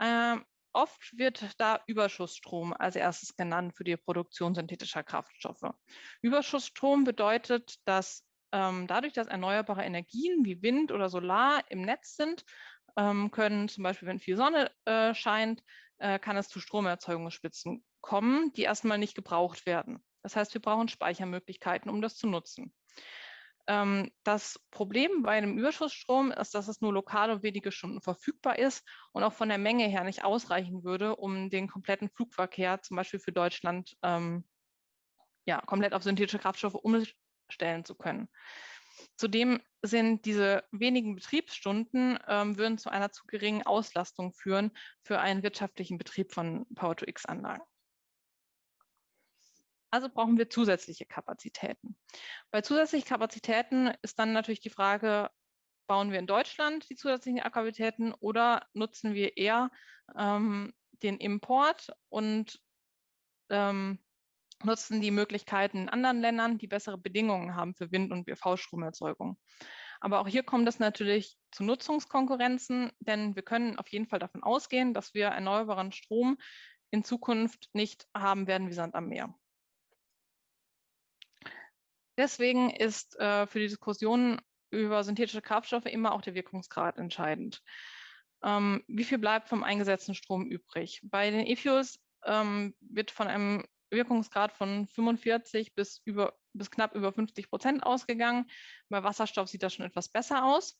Ähm, oft wird da Überschussstrom als erstes genannt für die Produktion synthetischer Kraftstoffe. Überschussstrom bedeutet, dass ähm, dadurch, dass erneuerbare Energien wie Wind oder Solar im Netz sind, ähm, können zum Beispiel, wenn viel Sonne äh, scheint, äh, kann es zu Stromerzeugungsspitzen kommen, die erstmal nicht gebraucht werden. Das heißt, wir brauchen Speichermöglichkeiten, um das zu nutzen. Ähm, das Problem bei einem Überschussstrom ist, dass es nur lokal und wenige Stunden verfügbar ist und auch von der Menge her nicht ausreichen würde, um den kompletten Flugverkehr zum Beispiel für Deutschland ähm, ja, komplett auf synthetische Kraftstoffe umstellen zu können. Zudem sind diese wenigen Betriebsstunden ähm, würden zu einer zu geringen Auslastung führen für einen wirtschaftlichen Betrieb von Power-to-X-Anlagen. Also brauchen wir zusätzliche Kapazitäten. Bei zusätzlichen Kapazitäten ist dann natürlich die Frage, bauen wir in Deutschland die zusätzlichen Kapazitäten oder nutzen wir eher ähm, den Import und ähm, nutzen die Möglichkeiten in anderen Ländern, die bessere Bedingungen haben für Wind- und BV-Stromerzeugung. Aber auch hier kommt es natürlich zu Nutzungskonkurrenzen, denn wir können auf jeden Fall davon ausgehen, dass wir erneuerbaren Strom in Zukunft nicht haben werden wie Sand am Meer. Deswegen ist äh, für die Diskussion über synthetische Kraftstoffe immer auch der Wirkungsgrad entscheidend. Ähm, wie viel bleibt vom eingesetzten Strom übrig? Bei den E-Fuels ähm, wird von einem Wirkungsgrad von 45 bis, über, bis knapp über 50 Prozent ausgegangen. Bei Wasserstoff sieht das schon etwas besser aus.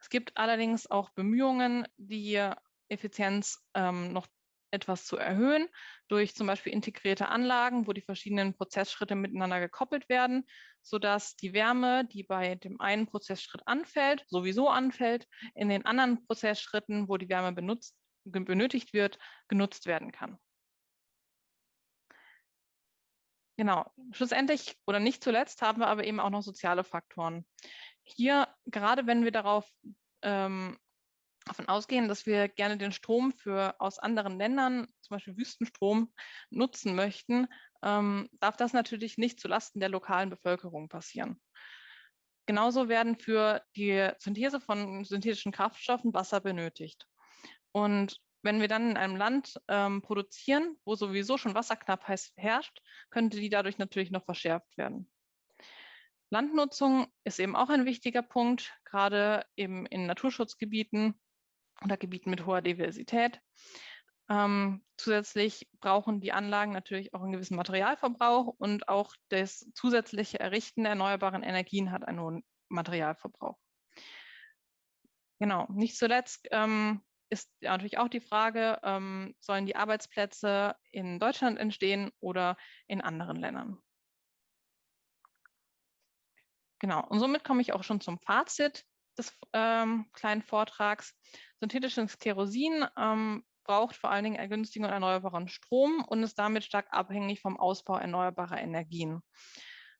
Es gibt allerdings auch Bemühungen, die Effizienz ähm, noch etwas zu erhöhen, durch zum Beispiel integrierte Anlagen, wo die verschiedenen Prozessschritte miteinander gekoppelt werden, sodass die Wärme, die bei dem einen Prozessschritt anfällt, sowieso anfällt, in den anderen Prozessschritten, wo die Wärme benutzt, benötigt wird, genutzt werden kann. Genau, schlussendlich oder nicht zuletzt haben wir aber eben auch noch soziale Faktoren. Hier, gerade wenn wir darauf ähm, davon ausgehen, dass wir gerne den Strom für aus anderen Ländern, zum Beispiel Wüstenstrom, nutzen möchten, ähm, darf das natürlich nicht zulasten der lokalen Bevölkerung passieren. Genauso werden für die Synthese von synthetischen Kraftstoffen Wasser benötigt. Und wenn wir dann in einem Land ähm, produzieren, wo sowieso schon Wasserknappheit herrscht, könnte die dadurch natürlich noch verschärft werden. Landnutzung ist eben auch ein wichtiger Punkt, gerade eben in Naturschutzgebieten oder Gebieten mit hoher Diversität. Ähm, zusätzlich brauchen die Anlagen natürlich auch einen gewissen Materialverbrauch und auch das zusätzliche Errichten der erneuerbaren Energien hat einen hohen Materialverbrauch. Genau, nicht zuletzt ähm, ist natürlich auch die Frage, ähm, sollen die Arbeitsplätze in Deutschland entstehen oder in anderen Ländern? Genau, und somit komme ich auch schon zum Fazit des ähm, kleinen Vortrags. Synthetisches Kerosin ähm, braucht vor allen Dingen einen günstigen und erneuerbaren Strom und ist damit stark abhängig vom Ausbau erneuerbarer Energien.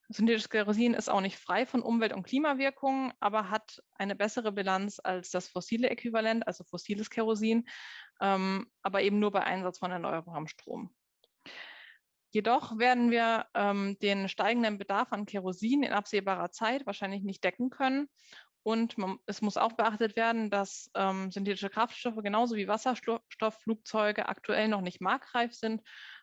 Synthetisches Kerosin ist auch nicht frei von Umwelt- und Klimawirkungen, aber hat eine bessere Bilanz als das fossile Äquivalent, also fossiles Kerosin, ähm, aber eben nur bei Einsatz von erneuerbarem Strom. Jedoch werden wir ähm, den steigenden Bedarf an Kerosin in absehbarer Zeit wahrscheinlich nicht decken können. Und man, es muss auch beachtet werden, dass ähm, synthetische Kraftstoffe genauso wie Wasserstoffflugzeuge aktuell noch nicht marktreif sind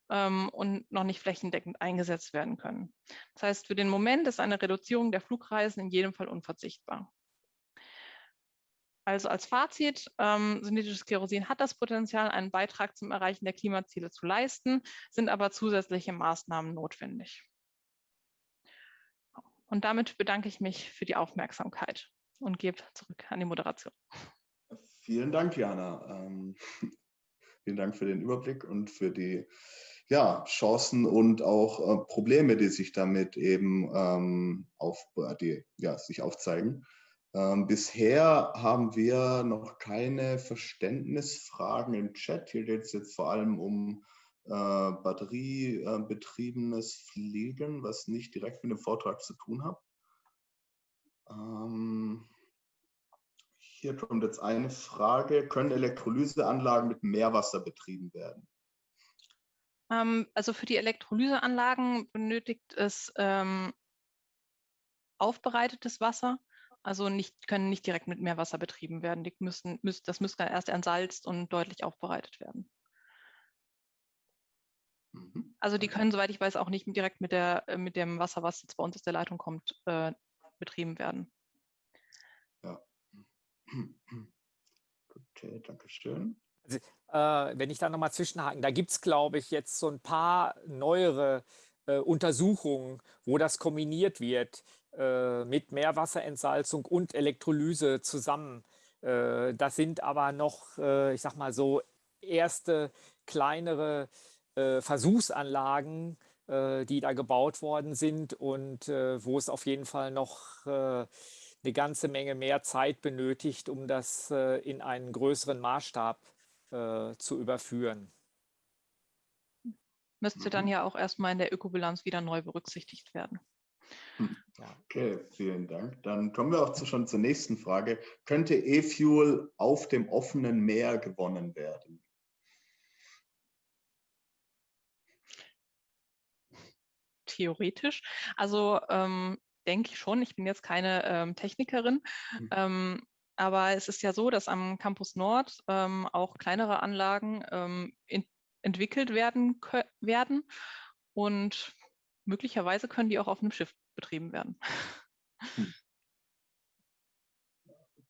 ähm, und noch nicht flächendeckend eingesetzt werden können. Das heißt, für den Moment ist eine Reduzierung der Flugreisen in jedem Fall unverzichtbar. Also als Fazit, ähm, synthetisches Kerosin hat das Potenzial, einen Beitrag zum Erreichen der Klimaziele zu leisten, sind aber zusätzliche Maßnahmen notwendig. Und damit bedanke ich mich für die Aufmerksamkeit und gebe zurück an die Moderation. Vielen Dank, Jana. Ähm, <laughs> vielen Dank für den Überblick und für die ja, Chancen und auch äh, Probleme, die sich damit eben ähm, auf, die, ja, sich aufzeigen. Ähm, bisher haben wir noch keine Verständnisfragen im Chat. Hier geht es jetzt vor allem um äh, batteriebetriebenes Fliegen, was nicht direkt mit dem Vortrag zu tun hat. Ähm, hier kommt jetzt eine Frage. Können Elektrolyseanlagen mit Meerwasser betrieben werden? Ähm, also für die Elektrolyseanlagen benötigt es ähm, aufbereitetes Wasser. Also nicht, können nicht direkt mit Meerwasser betrieben werden. Die müssen, müssen, das müsste erst entsalzt und deutlich aufbereitet werden. Mhm. Also die können, soweit ich weiß, auch nicht direkt mit, der, mit dem Wasser, was jetzt bei uns aus der Leitung kommt, äh, betrieben werden. Okay, danke schön. Also, äh, wenn ich da nochmal zwischenhaken, da gibt es, glaube ich, jetzt so ein paar neuere äh, Untersuchungen, wo das kombiniert wird äh, mit Meerwasserentsalzung und Elektrolyse zusammen. Äh, das sind aber noch, äh, ich sag mal so, erste kleinere äh, Versuchsanlagen, die da gebaut worden sind und wo es auf jeden Fall noch eine ganze Menge mehr Zeit benötigt, um das in einen größeren Maßstab zu überführen. Müsste dann mhm. ja auch erstmal in der Ökobilanz wieder neu berücksichtigt werden. Hm. Okay, vielen Dank. Dann kommen wir auch zu, schon zur nächsten Frage. Könnte E-Fuel auf dem offenen Meer gewonnen werden? Theoretisch. Also ähm, denke ich schon. Ich bin jetzt keine ähm, Technikerin. Mhm. Ähm, aber es ist ja so, dass am Campus Nord ähm, auch kleinere Anlagen ähm, in, entwickelt werden, werden. Und möglicherweise können die auch auf einem Schiff betrieben werden. Hm.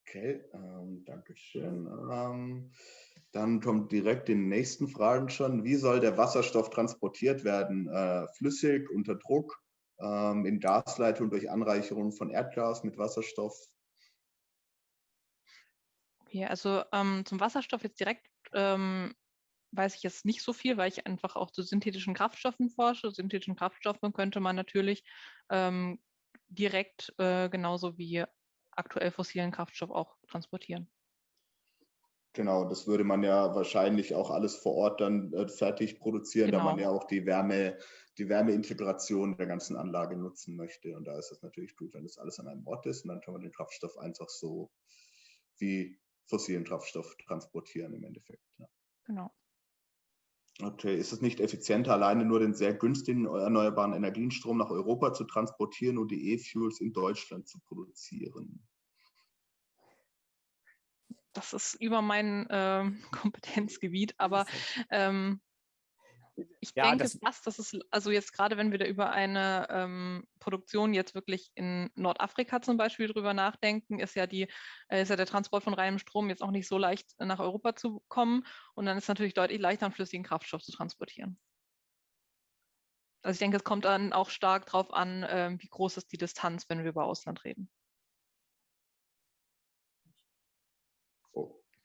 Okay, ähm, danke schön. Ähm, dann kommt direkt die nächsten Fragen schon. Wie soll der Wasserstoff transportiert werden? Äh, flüssig, unter Druck, ähm, in Gasleitung durch Anreicherung von Erdgas mit Wasserstoff? Okay, also ähm, zum Wasserstoff jetzt direkt ähm, weiß ich jetzt nicht so viel, weil ich einfach auch zu synthetischen Kraftstoffen forsche. Synthetischen Kraftstoffen könnte man natürlich ähm, direkt äh, genauso wie aktuell fossilen Kraftstoff auch transportieren. Genau, das würde man ja wahrscheinlich auch alles vor Ort dann äh, fertig produzieren, genau. da man genau. ja auch die Wärme, die Wärmeintegration der ganzen Anlage nutzen möchte. Und da ist es natürlich gut, wenn das alles an einem Ort ist und dann kann man den Kraftstoff einfach so wie fossilen Kraftstoff transportieren im Endeffekt. Ja. Genau. Okay, ist es nicht effizienter, alleine nur den sehr günstigen erneuerbaren Energienstrom nach Europa zu transportieren und die E-Fuels in Deutschland zu produzieren? Das ist über mein äh, <laughs> Kompetenzgebiet, aber ähm, ich ja, denke das fast, dass es, also jetzt gerade wenn wir da über eine ähm, Produktion jetzt wirklich in Nordafrika zum Beispiel drüber nachdenken, ist ja die, äh, ist ja der Transport von reinem Strom jetzt auch nicht so leicht nach Europa zu kommen. Und dann ist es natürlich deutlich leichter, einen flüssigen Kraftstoff zu transportieren. Also ich denke, es kommt dann auch stark darauf an, äh, wie groß ist die Distanz, wenn wir über Ausland reden.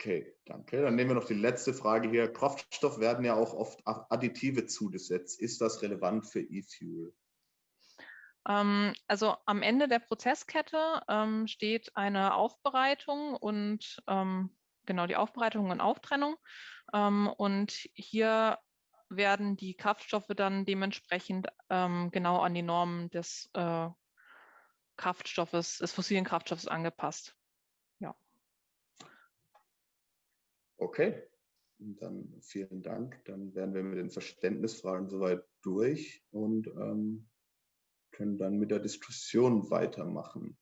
Okay, danke. Dann nehmen wir noch die letzte Frage hier. Kraftstoff werden ja auch oft Additive zugesetzt. Ist das relevant für E-Fuel? Ähm, also am Ende der Prozesskette ähm, steht eine Aufbereitung und ähm, genau die Aufbereitung und Auftrennung. Und hier werden die Kraftstoffe dann dementsprechend genau an die Normen des äh, Kraftstoffes, des fossilen Kraftstoffes angepasst. Ja. Okay, dann vielen Dank. Dann wären wir mit den Verständnisfragen soweit durch und ähm, können dann mit der Diskussion weitermachen.